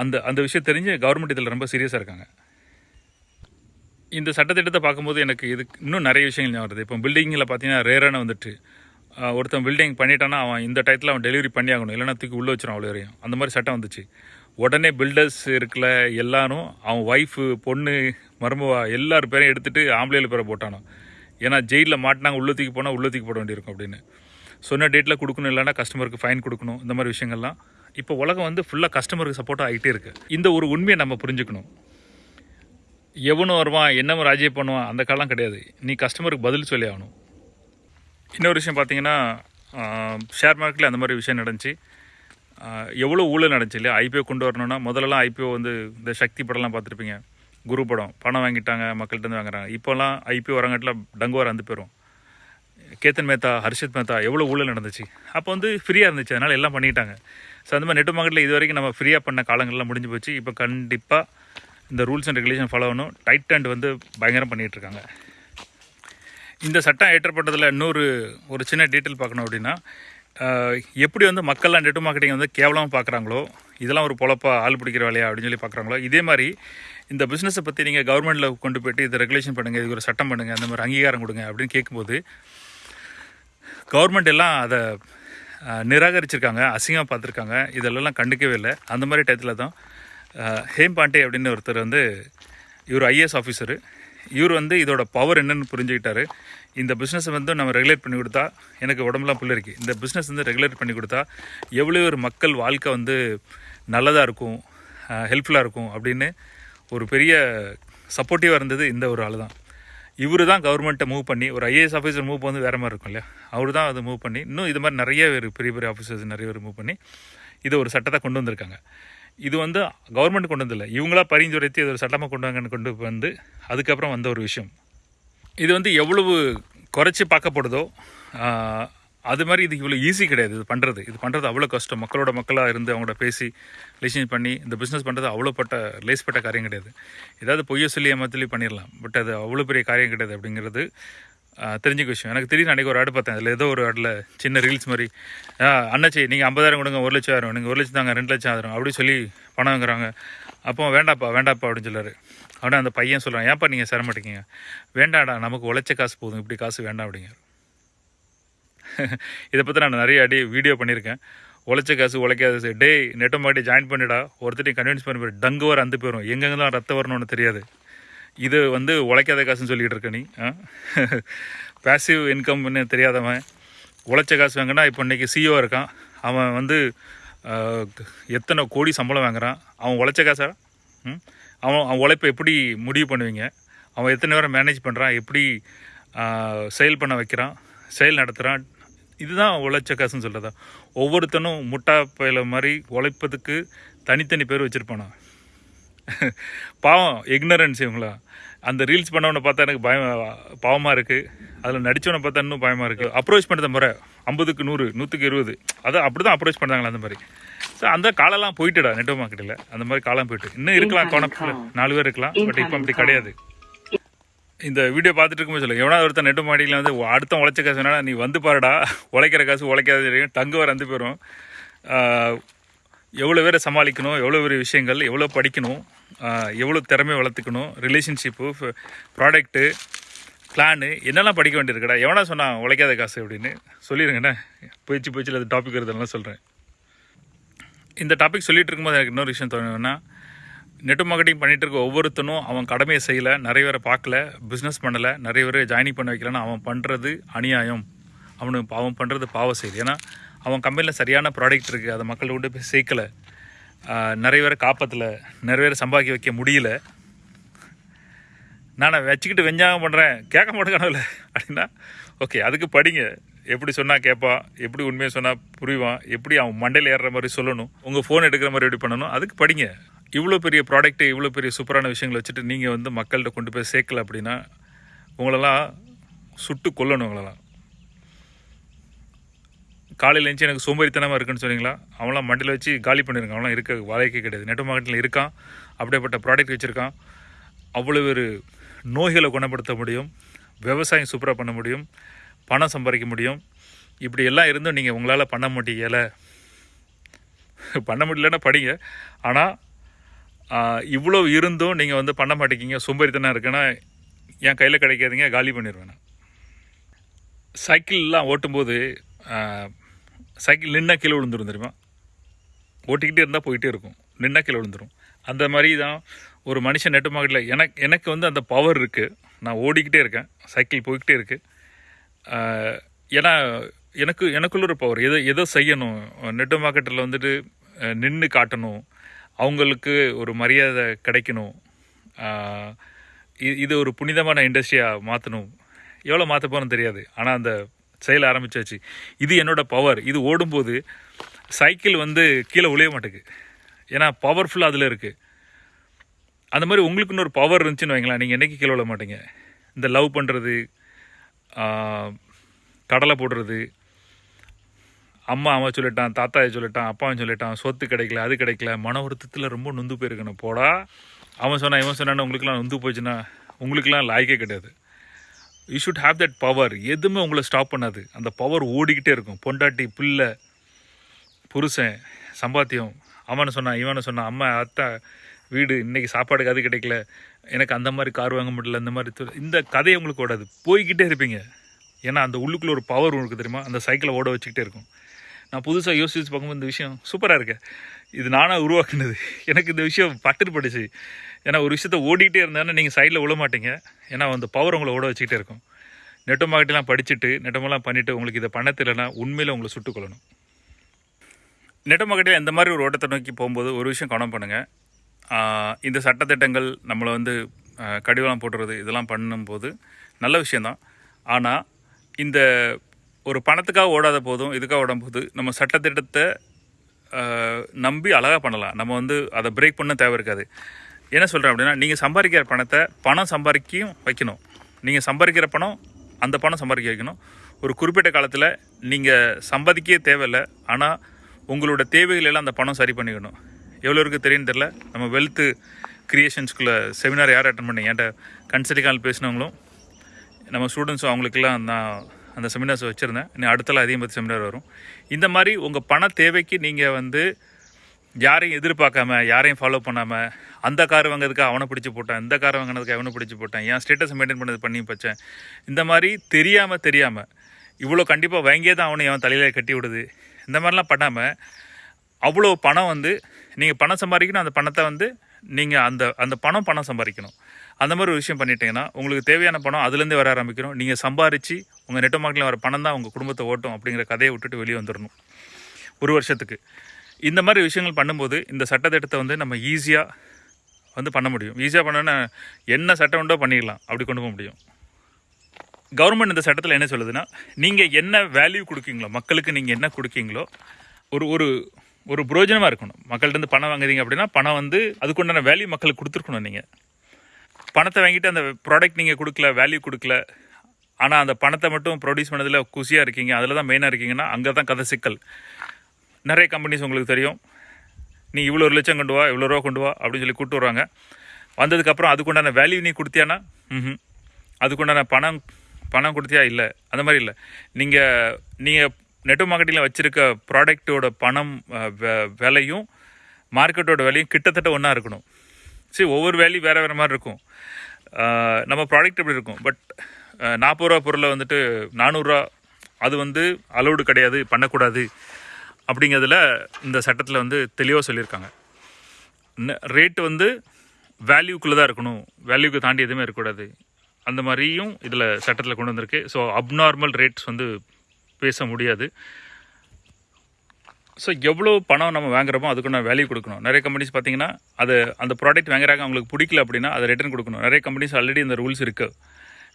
அந்த அந்த விஷயம் தெரிஞ்சு கவர்மெண்ட் இதில் ரொம்ப சீரியஸாக இருக்காங்க. இந்த சட்டத்திட்டத்தை பார்க்கும்போது எனக்கு இது இன்னும் நிறைய விஷயங்கள் ஞாபகம் வருது. இப்போ பில்டிங்கில் பார்த்தீங்கன்னா ரேரான வந்துட்டு ஒருத்தன் பில்டிங் பண்ணிட்டானா அவன் இந்த டயத்தில் அவன் டெலிவரி பண்ணி ஆகணும். இல்லைனா தூக்கி உள்ளே வச்சிடும் அவ்வளோ வரையும். அந்த மாதிரி சட்டம் வந்துச்சு. உடனே பில்டர்ஸ் இருக்கல எல்லாரும் அவன் ஒய்ஃபு பொண்ணு மருமவா எல்லார் பேரையும் எடுத்துகிட்டு ஆம்பளையில் பேரை போட்டானோ ஏன்னா ஜெயிலில் மாட்டினாங்க உள்ள தூக்கி போனால் உள்ள தூக்கி போட வேண்டியிருக்கும் அப்படின்னு. சொன்ன டேட்டில் கொடுக்கணும் இல்லைன்னா கஸ்டமருக்கு ஃபைன் கொடுக்கணும். இந்த மாதிரி விஷயங்கள்லாம். இப்போ உலகம் வந்து ஃபுல்லாக கஸ்டமருக்கு சப்போர்ட்டாக ஆகிட்டே இருக்குது இந்த ஒரு உண்மையை நம்ம புரிஞ்சுக்கணும். எவனும் வருவான் என்னவன் ராஜ்ய பண்ணுவான் அந்த காலம் கிடையாது. நீ கஸ்டமருக்கு பதில் சொல்லி ஆகணும். இன்னொரு விஷயம் பார்த்தீங்கன்னா ஷேர் மார்க்கெட்டில் அந்த மாதிரி விஷயம் நடந்துச்சு. எவ்வளோ ஊழல் நடந்துச்சு இல்லையா? ஐபிஓ கொண்டு வரணும்னா முதல்லலாம் ஐபிஓ வந்து இந்த சக்தி படம்லாம் பார்த்துருப்பீங்க. குரு படம். பணம் வாங்கிட்டாங்க மக்கள்கிட்ட வாங்குறாங்க. இப்போல்லாம் ஐபிஓ வரங்காட்டில் டங்கு வர வந்து போயிடும் கேத்தன் மேத்தா ஹர்ஷித் மேத்தா எவ்வளோ ஊழல் நடந்துச்சு. அப்போ வந்து ஃப்ரீயாக இருந்துச்சு. அதனால் எல்லாம் பண்ணிட்டாங்க. ஸோ அந்த மாதிரி நெட் மார்க்கெட்டில் இது வரைக்கும் நம்ம ஃப்ரீயாக பண்ண காலங்கள்லாம் முடிஞ்சு போச்சு. இப்போ கண்டிப்பாக இந்த ரூல்ஸ் அண்ட் ரெகுலேஷன் ஃபாலோ பண்ணணும். டைட் அண்ட் வந்து பயங்கரம் பண்ணிகிட்டு இருக்காங்க. இந்த சட்டம் ஏற்றப்பட்டதில் இன்னொரு ஒரு சின்ன டீட்டெயில் பார்க்கணும் அப்படின்னா எப்படி வந்து மக்கள்லாம் நெட் மார்க்கெட்டிங் வந்து கேவலமாக பார்க்குறாங்களோ இதெல்லாம் ஒரு பொழப்பா ஆள் பிடிக்கிற வேலையா அப்படின்னு சொல்லி பார்க்குறாங்களோ இதே மாதிரி இந்த பிஸ்னஸை பற்றி நீங்கள் கவர்மெண்ட்டில் கொண்டு போயிட்டு இதை ரெகுலேஷன் பண்ணுங்கள் இது ஒரு சட்டம் பண்ணுங்கள் அந்த மாதிரி அங்கீகாரம் கொடுங்க அப்படின்னு கேட்கும்போது கவர்மெண்ட் எல்லாம் அதை நிராகரிச்சிருக்காங்க அசிங்கமாக பார்த்துருக்காங்க. இதெல்லாம் கண்டுக்கவே இல்லை. அந்த மாதிரி டயத்தில் தான் ஹேம் பாண்டே அப்படின்னு ஒருத்தர் வந்து இவர் ஐஏஎஸ் ஆஃபீஸரு இவர் வந்து இதோட பவர் என்னென்னு புரிஞ்சுக்கிட்டாரு. இந்த பிஸ்னஸை வந்து நம்ம ரெகுலேட் பண்ணி கொடுத்தா எனக்கு உடம்புலாம் இருக்குது இந்த பிஸ்னஸ் வந்து ரெகுலேட் பண்ணி கொடுத்தா எவ்வளோ ஒரு மக்கள் வாழ்க்கை வந்து நல்லதாக இருக்கும் ஹெல்ப்ஃபுல்லாக இருக்கும் அப்படின்னு ஒரு பெரிய சப்போர்ட்டிவாக இருந்தது இந்த ஒரு ஆள் தான் இவர் தான் கவர்மெண்ட்டை மூவ் பண்ணி ஒரு ஐஏஎஸ் ஆஃபீஸர் மூவ் வந்து வேறு மாதிரி இருக்கும் இல்லையா அவர் தான் அதை மூவ் பண்ணி இன்னும் இது மாதிரி நிறைய பேர் பெரிய பெரிய ஆஃபீஸர்ஸ் நிறைய பேர் மூவ் பண்ணி இதை ஒரு சட்டத்தை கொண்டு வந்திருக்காங்க. இது வந்து கவர்மெண்ட் கொண்டு வந்ததில்லை. இவங்களா பரிந்துரைத்து இது ஒரு சட்டமாக கொண்டு வாங்கன்னு கொண்டு வந்து அதுக்கப்புறம் வந்த ஒரு விஷயம். இது வந்து எவ்வளவு குறைச்சி பார்க்கப்படுதோ அது மாதிரி இது இவ்வளோ ஈஸி கிடையாது. இது பண்ணுறது இது பண்ணுறது அவ்வளோ கஷ்டம். மக்களோட மக்களாக இருந்து அவங்களோட பேசி ரிலேஷன் பண்ணி இந்த பிஸ்னஸ் பண்ணுறது அவ்வளோ பட்ட லேஸ்பட்ட காரியம் கிடையாது. ஏதாவது பொய்ய சொல்லி ஏமாத்தலி பண்ணிடலாம் பட் அது அவ்வளோ பெரிய காரியம் கிடையாது அப்படிங்கிறது தெரிஞ்ச தெரிஞ்சுக்க விஷயம். எனக்கு திடீர்னு அன்றைக்கி ஒரு ஆடு பார்த்தேன். அதில் ஏதோ ஒரு ஆடில் சின்ன ரீல்ஸ் மாதிரி அண்ணாச்சி நீங்கள் ஐம்பதாயிரம் கொடுங்க ஒரு லட்சம் ஆயிரம். நீங்கள் ஒரு லட்சம் தாங்க ரெண்டு லட்சம் ஆயிரம் அப்படி சொல்லி பணம் வாங்குறாங்க. அப்போ வேண்டாப்பா வேண்டாப்பா அப்படின்னு சொல்லாரு. அவனே அந்த பையன் சொல்கிறான் ஏன்ப்பா நீங்கள் சேர வேண்டாடா நமக்கு உழைச்ச காசு போதும். இப்படி காசு வேண்டாம் அப்படிங்க இதை பற்றி நான் நிறைய அடி வீடியோ பண்ணியிருக்கேன் உழைச்ச காசு உழைக்காத டேய் நெட்டோமாட்டி ஜாயின் பண்ணிடா. ஒருத்தரையும் கன்வின்ஸ் பண்ணி போய் டங்கு வர அந்த போயிடும் எங்கெங்கெல்லாம் ரத்தம் வரணும்னு தெரியாது. இது வந்து உழைக்காத காசுன்னு சொல்லிகிட்டு இருக்க நீ பேசிவ் இன்கம்னு தெரியாதவன். உழைச்ச காசு வாங்கினா இப்போ இன்றைக்கி சிஓ இருக்கான். அவன் வந்து எத்தனை கோடி சம்பளம் வாங்குறான். அவன் உழைச்ச காசா? ம்? அவன் அவன் உழைப்பை எப்படி முடிவு பண்ணுவீங்க? அவன் எத்தனை பேரை மேனேஜ் பண்ணுறான் எப்படி செயல் பண்ண வைக்கிறான்? செயல் நடத்துகிறான் இதுதான் உழைச்ச காசுன்னு சொல்கிறதா ஒவ்வொருத்தனும் முட்டா பயில மாதிரி உழைப்பதுக்கு தனித்தனி பேர் வச்சுருப்பானா? பாவம் இக்னரன்ஸ் இவங்களா. அந்த ரீல்ஸ் பண்ணவனை பார்த்தா எனக்கு பயம் பாவமாக இருக்குது அதில் நடித்தவனை பார்த்தா இன்னும் பயமாக இருக்குது அப்ரோச் பண்ணுற முறை ஐம்பதுக்கு நூறு நூற்றுக்கு இருபது. அதை அப்படி தான் அப்ரோச் பண்ணுறாங்களா அந்த மாதிரி. ஸோ அந்த காலம்லாம் போயிட்டுடா நெட்வொர்க் மார்க்கெட்டில் அந்த மாதிரி காலம் போயிட்டு. இன்னும் இருக்கலாம் கோணப்பில் நாலு பேர் இருக்கலாம் பட் இப்போ அப்படி கிடையாது. இந்த வீடியோ பார்த்துட்டு இருக்கும்போது சொல்லுங்க. எவனா ஒருத்தன் நெட்டு மாடியில் வந்து அடுத்த உழைச்ச காசு வேணா நீ வந்து பாருடா. உழைக்கிற காசு உழைக்காத தெரியும். டங்கு வர வந்து போயிடும் எவ்வளோ பேரை சமாளிக்கணும் எவ்வளோ பெரிய விஷயங்கள் எவ்வளோ படிக்கணும் எவ்வளோ திறமை வளர்த்துக்கணும் ரிலேஷன்ஷிப்பு ப்ராடக்ட்டு பிளானு என்னெல்லாம் படிக்க வேண்டியிருக்கடா. எவனா சொன்னான் உழைக்காத காசு அப்படின்னு. சொல்லிடுங்கண்ணே போயிச்சு போயிச்சு அது டாபிக் வருதுலாம் சொல்கிறேன் இந்த டாபிக் சொல்லிகிட்டு இருக்கும்போது எனக்கு இன்னொரு விஷயம் தோணுன்னா நெட் மார்க்கெட்டிங் பண்ணிகிட்டு இருக்க ஒவ்வொருத்தனும் அவன் கடமையை செய்யலை நிறைய பேரை பார்க்கல பிஸ்னஸ் பண்ணலை நிறைய பேரை ஜாயினிங் பண்ண வைக்கலன்னா அவன் பண்ணுறது அநியாயம். அவனுக்கு அவன் பண்ணுறது பாவ செய்யுது ஏன்னா அவன் கம்பெனியில் சரியான ப்ராடக்ட் இருக்குது அதை மக்கள் கொண்டு போய் சேர்க்கலை. நிறைய பேரை காப்பாற்றலை நிறைய பேரை சம்பாதிக்க வைக்க முடியல. நான் வச்சுக்கிட்டு வெஞ்சாகம் பண்ணுறேன் கேட்க மாட்டேங்கானல அப்படின்னா ஓகே அதுக்கு படிங்க. எப்படி சொன்னால் கேட்பான் எப்படி உண்மையை சொன்னால் புரிவான் எப்படி அவன் மண்டையில் ஏறுற மாதிரி சொல்லணும் உங்கள் ஃபோன் எடுக்கிற மாதிரி எப்படி பண்ணணும் அதுக்கு படிங்க. இவ்வளோ பெரிய ப்ராடக்ட்டு இவ்வளோ பெரிய சூப்பரான விஷயங்களை வச்சுட்டு நீங்கள் வந்து மக்கள்கிட்ட கொண்டு போய் சேர்க்கல அப்படின்னா உங்களெல்லாம் சுட்டு கொல்லணும் உங்களெல்லாம். காலையில் எழுந்துச்சு எனக்கு சோம்பேறித்தனமாக இருக்குன்னு சொன்னீங்களா? அவன்லாம் மண்டியில் வச்சு காலி பண்ணிருக்கான். அவன்லாம் இருக்க வாழ்க்கை கிடையாது. நெட் மார்க்கெட்டில் இருக்கான். அப்படியேப்பட்ட ப்ராடக்ட் வச்சுருக்கான். அவ்வளோ ஒரு நோய்களை குணப்படுத்த முடியும். விவசாயம் சூப்பராக பண்ண முடியும். பணம் சம்பாதிக்க முடியும். இப்படி எல்லாம் இருந்தும் நீங்கள் உங்களால் பண்ண முடியலை. பண்ண முடியலன்னா படிங்க. ஆனால் இவ்வளோ இருந்தும் நீங்கள் வந்து பண்ண மாட்டேங்கிங்க சோம்பேறித்தனம் இருக்குன்னா என் கையில் கிடைக்காதீங்க காலி பண்ணிடுவேன் சைக்கிள்லாம் ஓட்டும்போது சைக்கிள் நின்னா கீழே விழுந்துரும் தெரியுமா? ஓட்டிக்கிட்டே இருந்தால் போயிட்டே இருக்கும் நின்னா கீழே விழுந்துரும். அந்த மாதிரி தான் ஒரு மனுஷன் நெட்டு மார்க்கெட்டில் எனக்கு எனக்கு வந்து அந்த பவர் இருக்குது நான் ஓடிக்கிட்டே இருக்கேன் சைக்கிள் போய்கிட்டே இருக்குது ஏன்னா எனக்கு எனக்குள்ள ஒரு பவர் எதை எதோ செய்யணும்? நெட்டு மார்க்கெட்டில் வந்துட்டு நின்று காட்டணும் அவங்களுக்கு ஒரு மரியாதை கிடைக்கணும். இது ஒரு புனிதமான இண்டஸ்ட்ரியாக மாற்றணும் எவ்வளோ மாற்ற போகிறோன்னு தெரியாது. ஆனால் அந்த செயல் ஆரம்பிச்சாச்சு. இது என்னோடய பவர் இது ஓடும்போது சைக்கிள் வந்து கீழே உழைய மாட்டேங்குது. ஏன்னா பவர்ஃபுல்லாக அதில் இருக்குது அந்த மாதிரி உங்களுக்கு இன்னொரு பவர் இருந்துச்சுன்னு வைங்களேன். நீங்கள் என்றைக்கு கீழே விழ மாட்டீங்க? இந்த லவ் பண்ணுறது கடலை போடுறது அம்மா அவன் சொல்லிட்டான் தாத்தாவை சொல்லிட்டான் அப்பாவும் சொல்லிட்டான் சொத்து கிடைக்கல அது கிடைக்கல மன வருத்தத்தில் ரொம்ப நொந்து போயிருக்கணும். போடா. அவன் சொன்னான் இவன் சொன்னான்னு உங்களுக்குலாம் நொந்து போச்சுன்னா உங்களுக்குலாம் லாய்க்கே கிடையாது. You should have that power எதுவுமே உங்களை ஸ்டாப் பண்ணாது. அந்த பவர் ஓடிக்கிட்டே இருக்கும். பொண்டாட்டி பிள்ளை புருஷன் சம்பாத்தியம். அவனை சொன்னான் இவனை சொன்னான் அம்மா அத்தா வீடு இன்றைக்கி சாப்பாடுக்கு அது கிடைக்கல. எனக்கு அந்த மாதிரி கார் வாங்க முடியல இந்த மாதிரி இந்த கதையை உங்களுக்கு ஓடாது. போய்கிட்டே இருப்பீங்க. ஏன்னா அந்த உள்ளுக்குள்ளே ஒரு பவர் உங்களுக்கு தெரியுமா? அந்த சைக்கிளை ஓட வச்சுக்கிட்டே இருக்கும். நான் புதுசாக யோசிச்சு பார்க்கும்போது இந்த விஷயம் சூப்பராக இருக்கு. இது நானாக உருவாக்குனது. எனக்கு இந்த விஷயம் பட்டுட்டு பட்டுச்சு ஏன்னா ஒரு விஷயத்த ஓடிக்கிட்டே இருந்தாலும் நீங்கள் சைடில் விழ மாட்டீங்க. ஏன்னா அந்த பவர் உங்களை ஓட வச்சுக்கிட்டே இருக்கும். நெட்டோ மார்க்கெட்டெலாம் படிச்சுட்டு நெட்டமெல்லாம் பண்ணிவிட்டு உங்களுக்கு இதை பண்ண தெரியலனா உண்மையில் உங்களை சுட்டுக்கொள்ளணும் நெட்டோ மார்க்கெட்டில் இந்த மாதிரி ஒரு ஓட்டத்தை நோக்கி போகும்போது ஒரு விஷயம் கவனம் பண்ணுங்கள் இந்த சட்டத்திட்டங்கள் நம்மளை வந்து கடிவாளம் போடுறது இதெல்லாம் பண்ணும்போது நல்ல விஷயந்தான் ஆனால் இந்த ஒரு பணத்துக்காக ஓடாத போதும் இதுக்காக ஓடும் போது நம்ம சட்டத்திட்டத்தை நம்பி அழகாக பண்ணலாம். நம்ம வந்து அதை பிரேக் பண்ண தேவை இருக்காது. என்ன சொல்கிறேன் அப்படின்னா நீங்கள் சம்பாதிக்கிற பணத்தை பணம் சம்பாதிக்கியும் வைக்கணும். நீங்கள் சம்பாதிக்கிற பணம் அந்த பணம் சம்பாதிக்க வைக்கணும். ஒரு குறிப்பிட்ட காலத்தில் நீங்கள் சம்பாதிக்கவே தேவையில்லை ஆனால் உங்களோட தேவைகள் எல்லாம் அந்த பணம் சரி பண்ணிக்கணும். எவ்வளோ இருக்குது தெரியும் தெரில நம்ம வெல்த்து க்ரியேஷன்ஸ்குள்ளே செமினார் யார் அட்டன் பண்ணி என்கிட்ட கன்சல்டிங் கால் பேசினவங்களும் நம்ம ஸ்டூடெண்ட்ஸும் அவங்களுக்கெல்லாம் நான் அந்த செமினார்ஸ் வச்சுருந்தேன். இன்னும் அடுத்தலாம் அதிகம் பற்றி செமினார் வரும். இந்த மாதிரி உங்கள் பண தேவைக்கு நீங்கள் வந்து யாரையும் எதிர்பார்க்காம யாரையும் ஃபாலோ பண்ணாமல் அந்த கார் வாங்குறதுக்கு அவனை பிடிச்சி போட்டேன் இந்த கார் வாங்கினதுக்கு அவனை பிடிச்சி போட்டேன் என் ஸ்டேட்டஸ் மெயின்டைன் பண்ணது பண்ணி வச்சேன் இந்த மாதிரி தெரியாமல் தெரியாமல் இவ்வளோ கண்டிப்பாக வாங்கியே தான் அவனை அவன் தலையில் கட்டி விடுது. இந்த மாதிரிலாம் பண்ணாமல் அவ்வளோ பணம் வந்து நீங்கள் பணம் சம்பாதிக்கணும் அந்த பணத்தை வந்து நீங்கள் அந்த அந்த பணம் பணம் சம்பாதிக்கணும். அந்த மாதிரி ஒரு விஷயம் பண்ணிட்டீங்கன்னா உங்களுக்கு தேவையான பணம் அதுலேருந்து வர ஆரம்பிக்கணும். நீங்கள் சம்பாரித்து உங்கள் நெட்டோ மார்க்கெட்டில் வர பணம் தான் உங்கள் குடும்பத்தை ஓட்டும் அப்படிங்கிற கதையை விட்டுட்டு வெளியே வந்துடணும் ஒரு வருஷத்துக்கு. இந்த மாதிரி விஷயங்கள் பண்ணும்போது இந்த சட்டத்திட்டத்தை வந்து நம்ம ஈஸியாக வந்து பண்ண முடியும். ஈஸியாக பண்ணோன்னா என்ன சட்டம் உண்டோ பண்ணிடலாம். அப்படி கொண்டு போக முடியும். கவர்மெண்ட் இந்த சட்டத்தில் என்ன சொல்லுதுன்னா நீங்கள் என்ன வேல்யூ கொடுக்கீங்களோ மக்களுக்கு நீங்கள் என்ன கொடுக்கீங்களோ ஒரு ஒரு ஒரு புரோஜனமாக இருக்கணும். மக்கள்கிட்ட இருந்து பணம் வாங்குறீங்க அப்படின்னா பணம் வந்து அதுக்குண்டான வேல்யூ மக்களுக்கு கொடுத்துருக்கணும் நீங்கள் பணத்தை வாங்கிட்டு அந்த ப்ராடக்ட் நீங்கள் கொடுக்கல வேல்யூ கொடுக்கல ஆனால் அந்த பணத்தை மட்டும் ப்ரொடியூஸ் பண்ணதில் குசியாக இருக்கீங்க. அதில் தான் மெயினாக இருக்கீங்கன்னா அங்கே தான் கதை சிக்கல். நிறைய கம்பெனிஸ் உங்களுக்கு தெரியும். நீ இவ்வளோ ஒரு லட்சம் கொண்டு வா இவ்வளோ ரூபா கொண்டு வா அப்படின்னு சொல்லி கூப்பிட்டு வராங்க வந்ததுக்கப்புறம் அதுக்குண்டான வேல்யூ நீ கொடுத்தியானா? ம் அதுக்குண்டான பணம் பணம் கொடுத்தியா? இல்லை. அந்த மாதிரி இல்லை. நீங்கள் நீங்கள் நெட் மார்க்கெட்டிங்கில் வச்சுருக்க ப்ராடக்ட்டோட பணம் விலையும் மார்க்கெட்டோட விலையும் கிட்டத்தட்ட ஒன்றா இருக்கணும். சரி ஒவ்வொரு வேல்யூ வேறு வேறு மாதிரி இருக்கும். நம்ம ப்ராடக்ட் எப்படி இருக்கும்? பட் நாற்பது ரூபா பொருளை வந்துட்டு நானூறுரூவா அது வந்து அலௌடு கிடையாது பண்ணக்கூடாது அப்படிங்கிறதுல இந்த சட்டத்தில் வந்து தெளிவாக சொல்லியிருக்காங்க. ரேட் வந்து வேல்யூக்குள்ளே தான் இருக்கணும். வேல்யூக்கு தாண்டி எதுவுமே இருக்கக்கூடாது. அந்த மாதிரியும் இதில் சட்டத்தில் கொண்டு வந்திருக்கு. ஸோ அப்நார்மல் ரேட்ஸ் வந்து பேச முடியாது. ஸோ எவ்வளோ பணம் நம்ம வாங்குறோமோ அதுக்கு நான் வேல்யூ கொடுக்கணும். நிறைய கம்பெனிஸ் பார்த்தீங்கன்னா அது அந்த ப்ராடக்ட் வாங்குறாங்க அவங்களுக்கு பிடிக்கல அப்படின்னா அதை ரிட்டர்ன் கொடுக்கணும். நிறைய கம்பெனிஸ் ஆல்ரெடி இந்த ரூல்ஸ் இருக்குது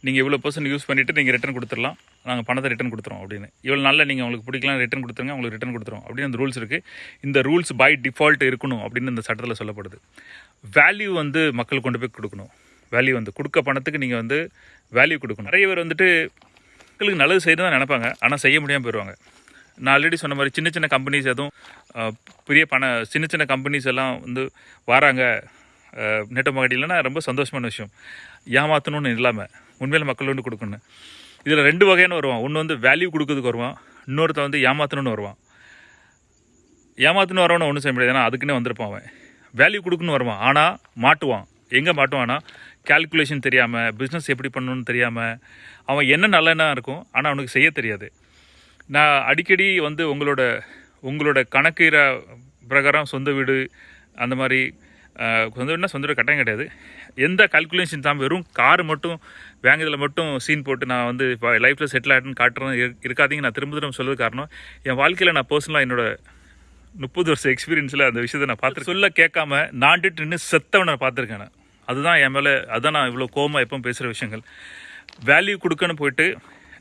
நீங்கள் இவ்வளோ பர்சன்ட் யூஸ் பண்ணிவிட்டு நீங்கள் ரிட்டர்ன் கொடுத்துடலாம். நாங்கள் பணத்தை ரிட்டன் கொடுத்துறோம் அப்படின்னு. இவ்வளோ நாளில் நீங்கள் உங்களுக்கு பிடிக்கலாம் ரிட்டன் கொடுத்துருங்க உங்களுக்கு ரிட்டன் கொடுத்துரும் அப்படின்னு அந்த ரூல்ஸ் இருக்குது இந்த ரூல்ஸ் பை டிஃபால்ட் இருக்கணும் அப்படின்னு இந்த சட்டத்தில் சொல்லப்படுது. வேல்யூ வந்து மக்கள் கொண்டு போய் கொடுக்கணும். வேல்யூ வந்து கொடுக்க பணத்துக்கு நீங்கள் வந்து வேல்யூ கொடுக்கணும். நிறைய பேர் வந்துட்டு மக்களுக்கு நல்லது செய்யணும் தான் நினைப்பாங்க. ஆனால் செய்ய முடியாமல் போயிடுவாங்க நான் ஆல்ரெடி சொன்ன மாதிரி சின்ன சின்ன கம்பெனிஸ் எதுவும் பெரிய பண சின்ன சின்ன கம்பெனிஸ் எல்லாம் வந்து வராங்க. நெட்ட இல்லைன்னா ரொம்ப சந்தோஷமான விஷயம். ஏமாற்றணும்னு இல்லாமல் உண்மையில் மக்கள் வந்து கொடுக்கணும். இதில் ரெண்டு வகையான வருவான். ஒன்று வந்து வேல்யூ கொடுக்கறதுக்கு வருவான். இன்னொருத்தன் வந்து ஏமாத்தணும்னு வருவான். ஏமாத்தணும் வரவன ஒன்றும் செய்ய முடியாது. ஏன்னா அதுக்குன்னே வந்திருப்பான் அவன். வேல்யூ கொடுக்குன்னு வருவான். ஆனால் மாட்டுவான். எங்கே மாட்டுவான்னா கால்குலேஷன் தெரியாமல் பிஸ்னஸ் எப்படி பண்ணணும்னு தெரியாமல் அவன் என்ன நல்லெண்ணா இருக்கும் ஆனால் அவனுக்கு செய்ய தெரியாது. நான் அடிக்கடி வந்து உங்களோட உங்களோட கணக்கு பிரகாரம் சொந்த வீடு அந்த மாதிரி சொந்த வீடுனா சொந்த வீடு கட்டாயம் கிடையாது. எந்த கால்குலேஷன் தான் வெறும் கார் மட்டும் வாங்குறதுல மட்டும் சீன் போட்டு நான் வந்து இப்போ லைஃப்பில் செட்டில் ஆகிட்டுன்னு காட்டுறது இருக்காதீங்க. நான் திரும்ப திரும்ப சொல்லுறது காரணம் என் வாழ்க்கையில் நான் பர்சனலாக என்னோட முப்பது வருஷம் எக்ஸ்பீரியன்ஸில் அந்த விஷயத்தை நான் பார்த்து சொல்ல கேட்காம நாண்டுட்டு நின்று செத்தவனை நான் பார்த்துருக்கேன் நான். அதுதான் என் மேலே அதுதான் நான் இவ்வளோ கோமாக எப்போ பேசுகிற விஷயங்கள். வேல்யூ கொடுக்கன்னு போயிட்டு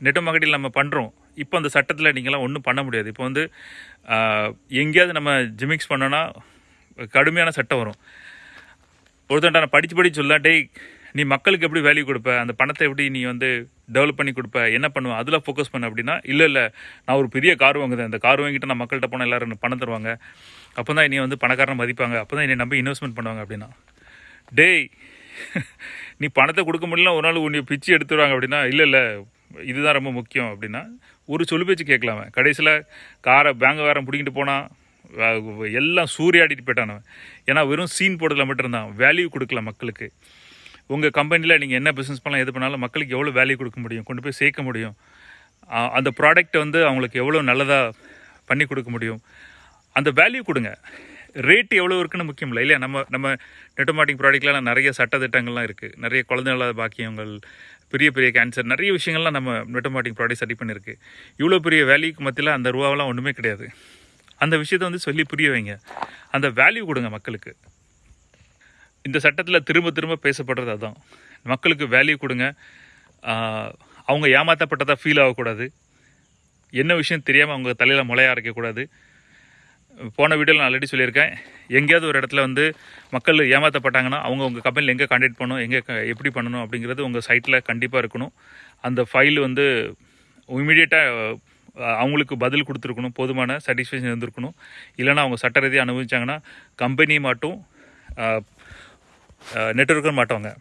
நெட் மகடியில் நம்ம பண்ணுறோம் இப்போ அந்த சட்டத்தில் நீங்களாம் ஒன்றும் பண்ண முடியாது. இப்போ வந்து எங்கேயாவது நம்ம ஜிமிக்ஸ் பண்ணோன்னா கடுமையான சட்டம் வரும். ஒருத்தன்ட்ட நான் படித்து படித்து சொல்ல டேய் நீ மக்களுக்கு எப்படி வேல்யூ கொடுப்ப? அந்த பணத்தை எப்படி நீ வந்து டெவலப் பண்ணி கொடுப்ப? என்ன பண்ணுவ? அதில் ஃபோக்கஸ் பண்ண அப்படின்னா இல்லை இல்லை நான் ஒரு பெரிய கார் வாங்குதேன் அந்த கார் வாங்கிட்டு நான் மக்கள்கிட்ட போனால் எல்லாரும் எனக்கு பணம் தருவாங்க. அப்போ தான் என்னை வந்து பணக்காரனை மதிப்பாங்க. அப்போ தான் என்னை நம்பி இன்வெஸ்ட்மெண்ட் பண்ணுவாங்க அப்படின்னா. டேய் நீ பணத்தை கொடுக்க முடியல ஒரு நாள் உன்னை பிச்சு எடுத்துடுவாங்க அப்படின்னா இல்லை இல்லை இதுதான் ரொம்ப முக்கியம் அப்படின்னா ஒரு சொல்லு பேச்சு கேட்கலாமே கடைசியில் காரை பேங்காரம் பிடிக்கிட்டு போனால் எல்லாம் சூறையாடிட்டு போயிட்டானவன் ஏன்னா வெறும் சீன் போடுறதுல மட்டும் இருந்தான் வேல்யூ கொடுக்கல மக்களுக்கு. உங்கள் கம்பெனியில் நீங்கள் என்ன பிஸ்னஸ் பண்ணலாம் எது பண்ணாலும் மக்களுக்கு எவ்வளோ வேல்யூ கொடுக்க முடியும் கொண்டு போய் சேர்க்க முடியும். அந்த ப்ராடக்ட் வந்து அவங்களுக்கு எவ்வளோ நல்லதாக பண்ணி கொடுக்க முடியும். அந்த வேல்யூ கொடுங்க. ரேட் எவ்வளோ இருக்குன்னு முக்கியம் இல்லை இல்லையா? நம்ம நம்ம நெட்டோமாட்டிக் ப்ராடக்ட்லாம் நிறைய சட்டத்திட்டங்கள்லாம் இருக்குது நிறைய குழந்தை இல்லாத பாக்கியங்கள் பெரிய பெரிய கேன்சர் நிறைய விஷயங்கள்லாம் நம்ம நெட்டோமாட்டிக் ப்ராடக்ட் சரி பண்ணியிருக்கு. இவ்வளோ பெரிய வேல்யூக்கு மத்தியில் அந்த ரூபாவெல்லாம் ஒன்றுமே கிடையாது. அந்த விஷயத்தை வந்து சொல்லி புரிய வைங்க. அந்த வேல்யூ கொடுங்க மக்களுக்கு. இந்த சட்டத்தில் திரும்ப திரும்ப பேசப்படுறது அதான். மக்களுக்கு வேல்யூ கொடுங்க. அவங்க ஏமாற்றப்பட்டதாக ஃபீல் ஆகக்கூடாது. என்ன விஷயம் தெரியாமல் அவங்க தலையில் முளைய அரைக்கக்கூடாது போன வீடியோவில் நான் ஆல்ரெடி சொல்லியிருக்கேன். எங்கேயாவது ஒரு இடத்துல வந்து மக்கள் ஏமாற்றப்பட்டாங்கன்னா அவங்க உங்கள் கம்பெனியில் எங்கே கான்டாக்ட் பண்ணணும் எங்கே எப்படி பண்ணணும் அப்படிங்கிறது உங்கள் சைட்டில் கண்டிப்பாக இருக்கணும். அந்த ஃபைல் வந்து இமீடியட்டாக அவங்களுக்கு பதில் கொடுத்துருக்கணும் போதுமான சாட்டிஸ்ஃபேக்ஷன் இருந்திருக்கணும். இல்லைன்னா அவங்க சட்ட ரீதியாக அனுபவிச்சாங்கன்னா கம்பெனி மாட்டும் நெட்ஒர்க்கர் மாட்டவங்க.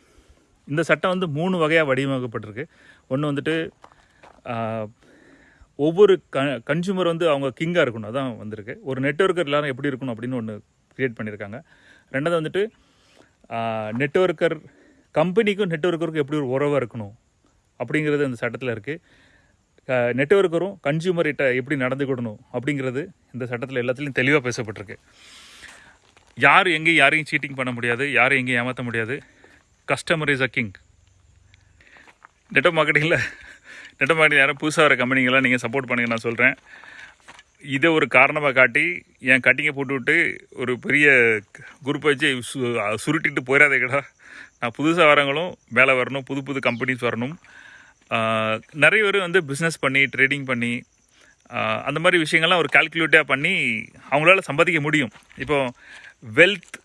இந்த சட்டம் வந்து மூணு வகையாக வடிவமைக்கப்பட்டிருக்கு. ஒன்று வந்துட்டு ஒவ்வொரு க கன்சூமர் வந்து அவங்க கிங்காக இருக்கணும். அதான் வந்திருக்கு. ஒரு நெட்ஒர்க்கர் எல்லாரும் எப்படி இருக்கணும் அப்படின்னு ஒன்று க்ரியேட் பண்ணியிருக்காங்க. ரெண்டாவது வந்துட்டு நெட்ஒர்க்கர் கம்பெனிக்கும் நெட்ஒர்க்கருக்கும் எப்படி ஒரு உறவாக இருக்கணும் அப்படிங்கிறது அந்த சட்டத்தில் இருக்குது நெட்ஒர்க்கரும் கன்சியூமர்கிட்ட எப்படி நடந்துக்கிடணும் அப்படிங்கிறது இந்த சட்டத்தில் எல்லாத்துலேயும் தெளிவாக பேசப்பட்டிருக்கு. யார் எங்கேயும் யாரையும் சீட்டிங் பண்ண முடியாது யாரையும் எங்கேயும் ஏமாற்ற முடியாது. Customer is a king network மார்க்கெட்டிங்கில் நெட்ஒர்க் மார்க்கெட்டிங் யாரும் புதுசாக வர கம்பெனிங்கெல்லாம் நீங்கள் சப்போர்ட் பண்ணுங்க நான் சொல்கிறேன் இதை ஒரு காரணமாக காட்டி என் கட்டிங்கை போட்டு விட்டு ஒரு பெரிய குரூப்பை வச்சு சு சுருட்டிட்டு போயிடாதேக்கடா நான் புதுசாக வரவங்களும் வேலை வரணும் புது புது கம்பெனிஸ் வரணும். நிறைய பேர் வந்து பிஸ்னஸ் பண்ணி ட்ரேடிங் பண்ணி அந்த மாதிரி விஷயங்கள்லாம் ஒரு கால்குலேட்டாக பண்ணி அவங்களால சம்பாதிக்க முடியும். இப்போ வெல்த்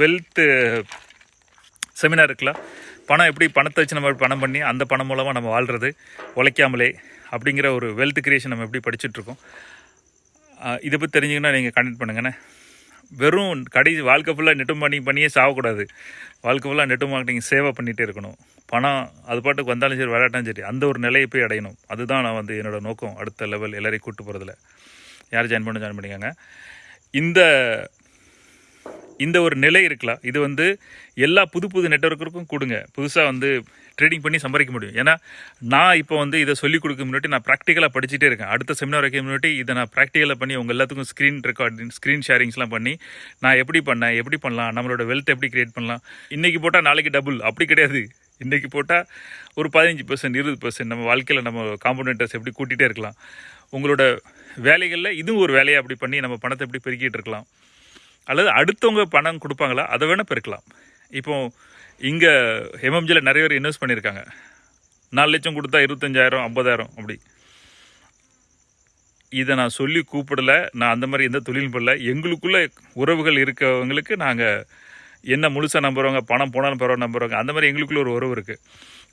வெல்த்து செமினார் இருக்குல்ல? பணம் எப்படி பணத்தை வச்சு நம்ம பணம் பண்ணி அந்த பணம் மூலமாக நம்ம வாழ்கிறது உழைக்காமலே அப்படிங்கிற ஒரு வெல்த் கிரியேஷன் நம்ம எப்படி படிச்சுட்ருக்கோம்? இதை பற்றி தெரிஞ்சுங்கன்னா நீங்கள் கண்டெக்ட் பண்ணுங்கண்ணே வெறும் கடைசி வாழ்க்கை ஃபுல்லாக நெட்டு பண்ணி பண்ணியே சாகக்கூடாது. வாழ்க்கை ஃபுல்லாக நெட்டு மார்க்கெட்டிங் சேவை பண்ணிகிட்டே இருக்கணும். பணம் அது பாட்டுக்கு வந்தாலும் சரி விளையாட்டாலும் சரி அந்த ஒரு நிலையை போய் அடையணும். அதுதான் நான் வந்து என்னோடய நோக்கம். அடுத்த லெவல் எல்லாரையும் கூட்டு போகிறதுல யார் ஜாயின் பண்ண ஜாயின் பண்ணிக்கோங்க. இந்த இந்த ஒரு நிலை இருக்கலாம். இது வந்து எல்லா புது புது நெட்ஒர்க்கருக்கும் கொடுங்க. புதுசாக வந்து ட்ரேடிங் பண்ணி சம்பாதிக்க முடியும். ஏன்னா நான் இப்போ வந்து இதை சொல்லிக் கொடுக்க முன்னாடி நான் ப்ராக்டிக்கலாக படிச்சுட்டே இருக்கேன். அடுத்த செமினார் வைக்க முன்னாடி இதை நான் ப்ராக்டிக்கலாக பண்ணி உங்கள் எல்லாத்துக்கும் ஸ்க்ரீன் ரெக்கார்டிங் ஸ்க்ரீன் ஷேரிங்ஸ்லாம் பண்ணி நான் எப்படி பண்ணேன் எப்படி பண்ணலாம் நம்மளோட வெல்த் எப்படி க்ரியேட் பண்ணலாம். இன்றைக்கி போட்டால் நாளைக்கு டபுள் அப்படி கிடையாது. இன்றைக்கி போட்டால் ஒரு பதினஞ்சு பர்சன்ட் இருபது பர்சன்ட் நம்ம வாழ்க்கையில் நம்ம காம்பனேட்டர்ஸ் எப்படி கூட்டிகிட்டே இருக்கலாம். உங்களோட வேலைகளில் இதுவும் ஒரு வேலையை அப்படி பண்ணி நம்ம பணத்தை எப்படி பெருக்கிட்டு இருக்கலாம். அல்லது அடுத்தவங்க பணம் கொடுப்பாங்களா அதை வேணால் பெருக்கலாம். இப்போ இங்கே எம்எம்ஜியில் நிறைய பேர் இன்வெஸ்ட் பண்ணியிருக்காங்க. நாலு லட்சம் கொடுத்தா இருபத்தஞ்சாயிரம் ஐம்பதாயிரம் அப்படி. இதை நான் சொல்லி கூப்பிடல நான் அந்த மாதிரி எந்த தொழிலும் பண்ணல எங்களுக்குள்ளே உறவுகள் இருக்கவங்களுக்கு நாங்கள் என்ன முழுசாக நம்புகிறவங்க பணம் போனாலும் பரவாயில்ல நம்புகிறவங்க அந்த மாதிரி எங்களுக்குள்ள ஒரு உறவு இருக்குது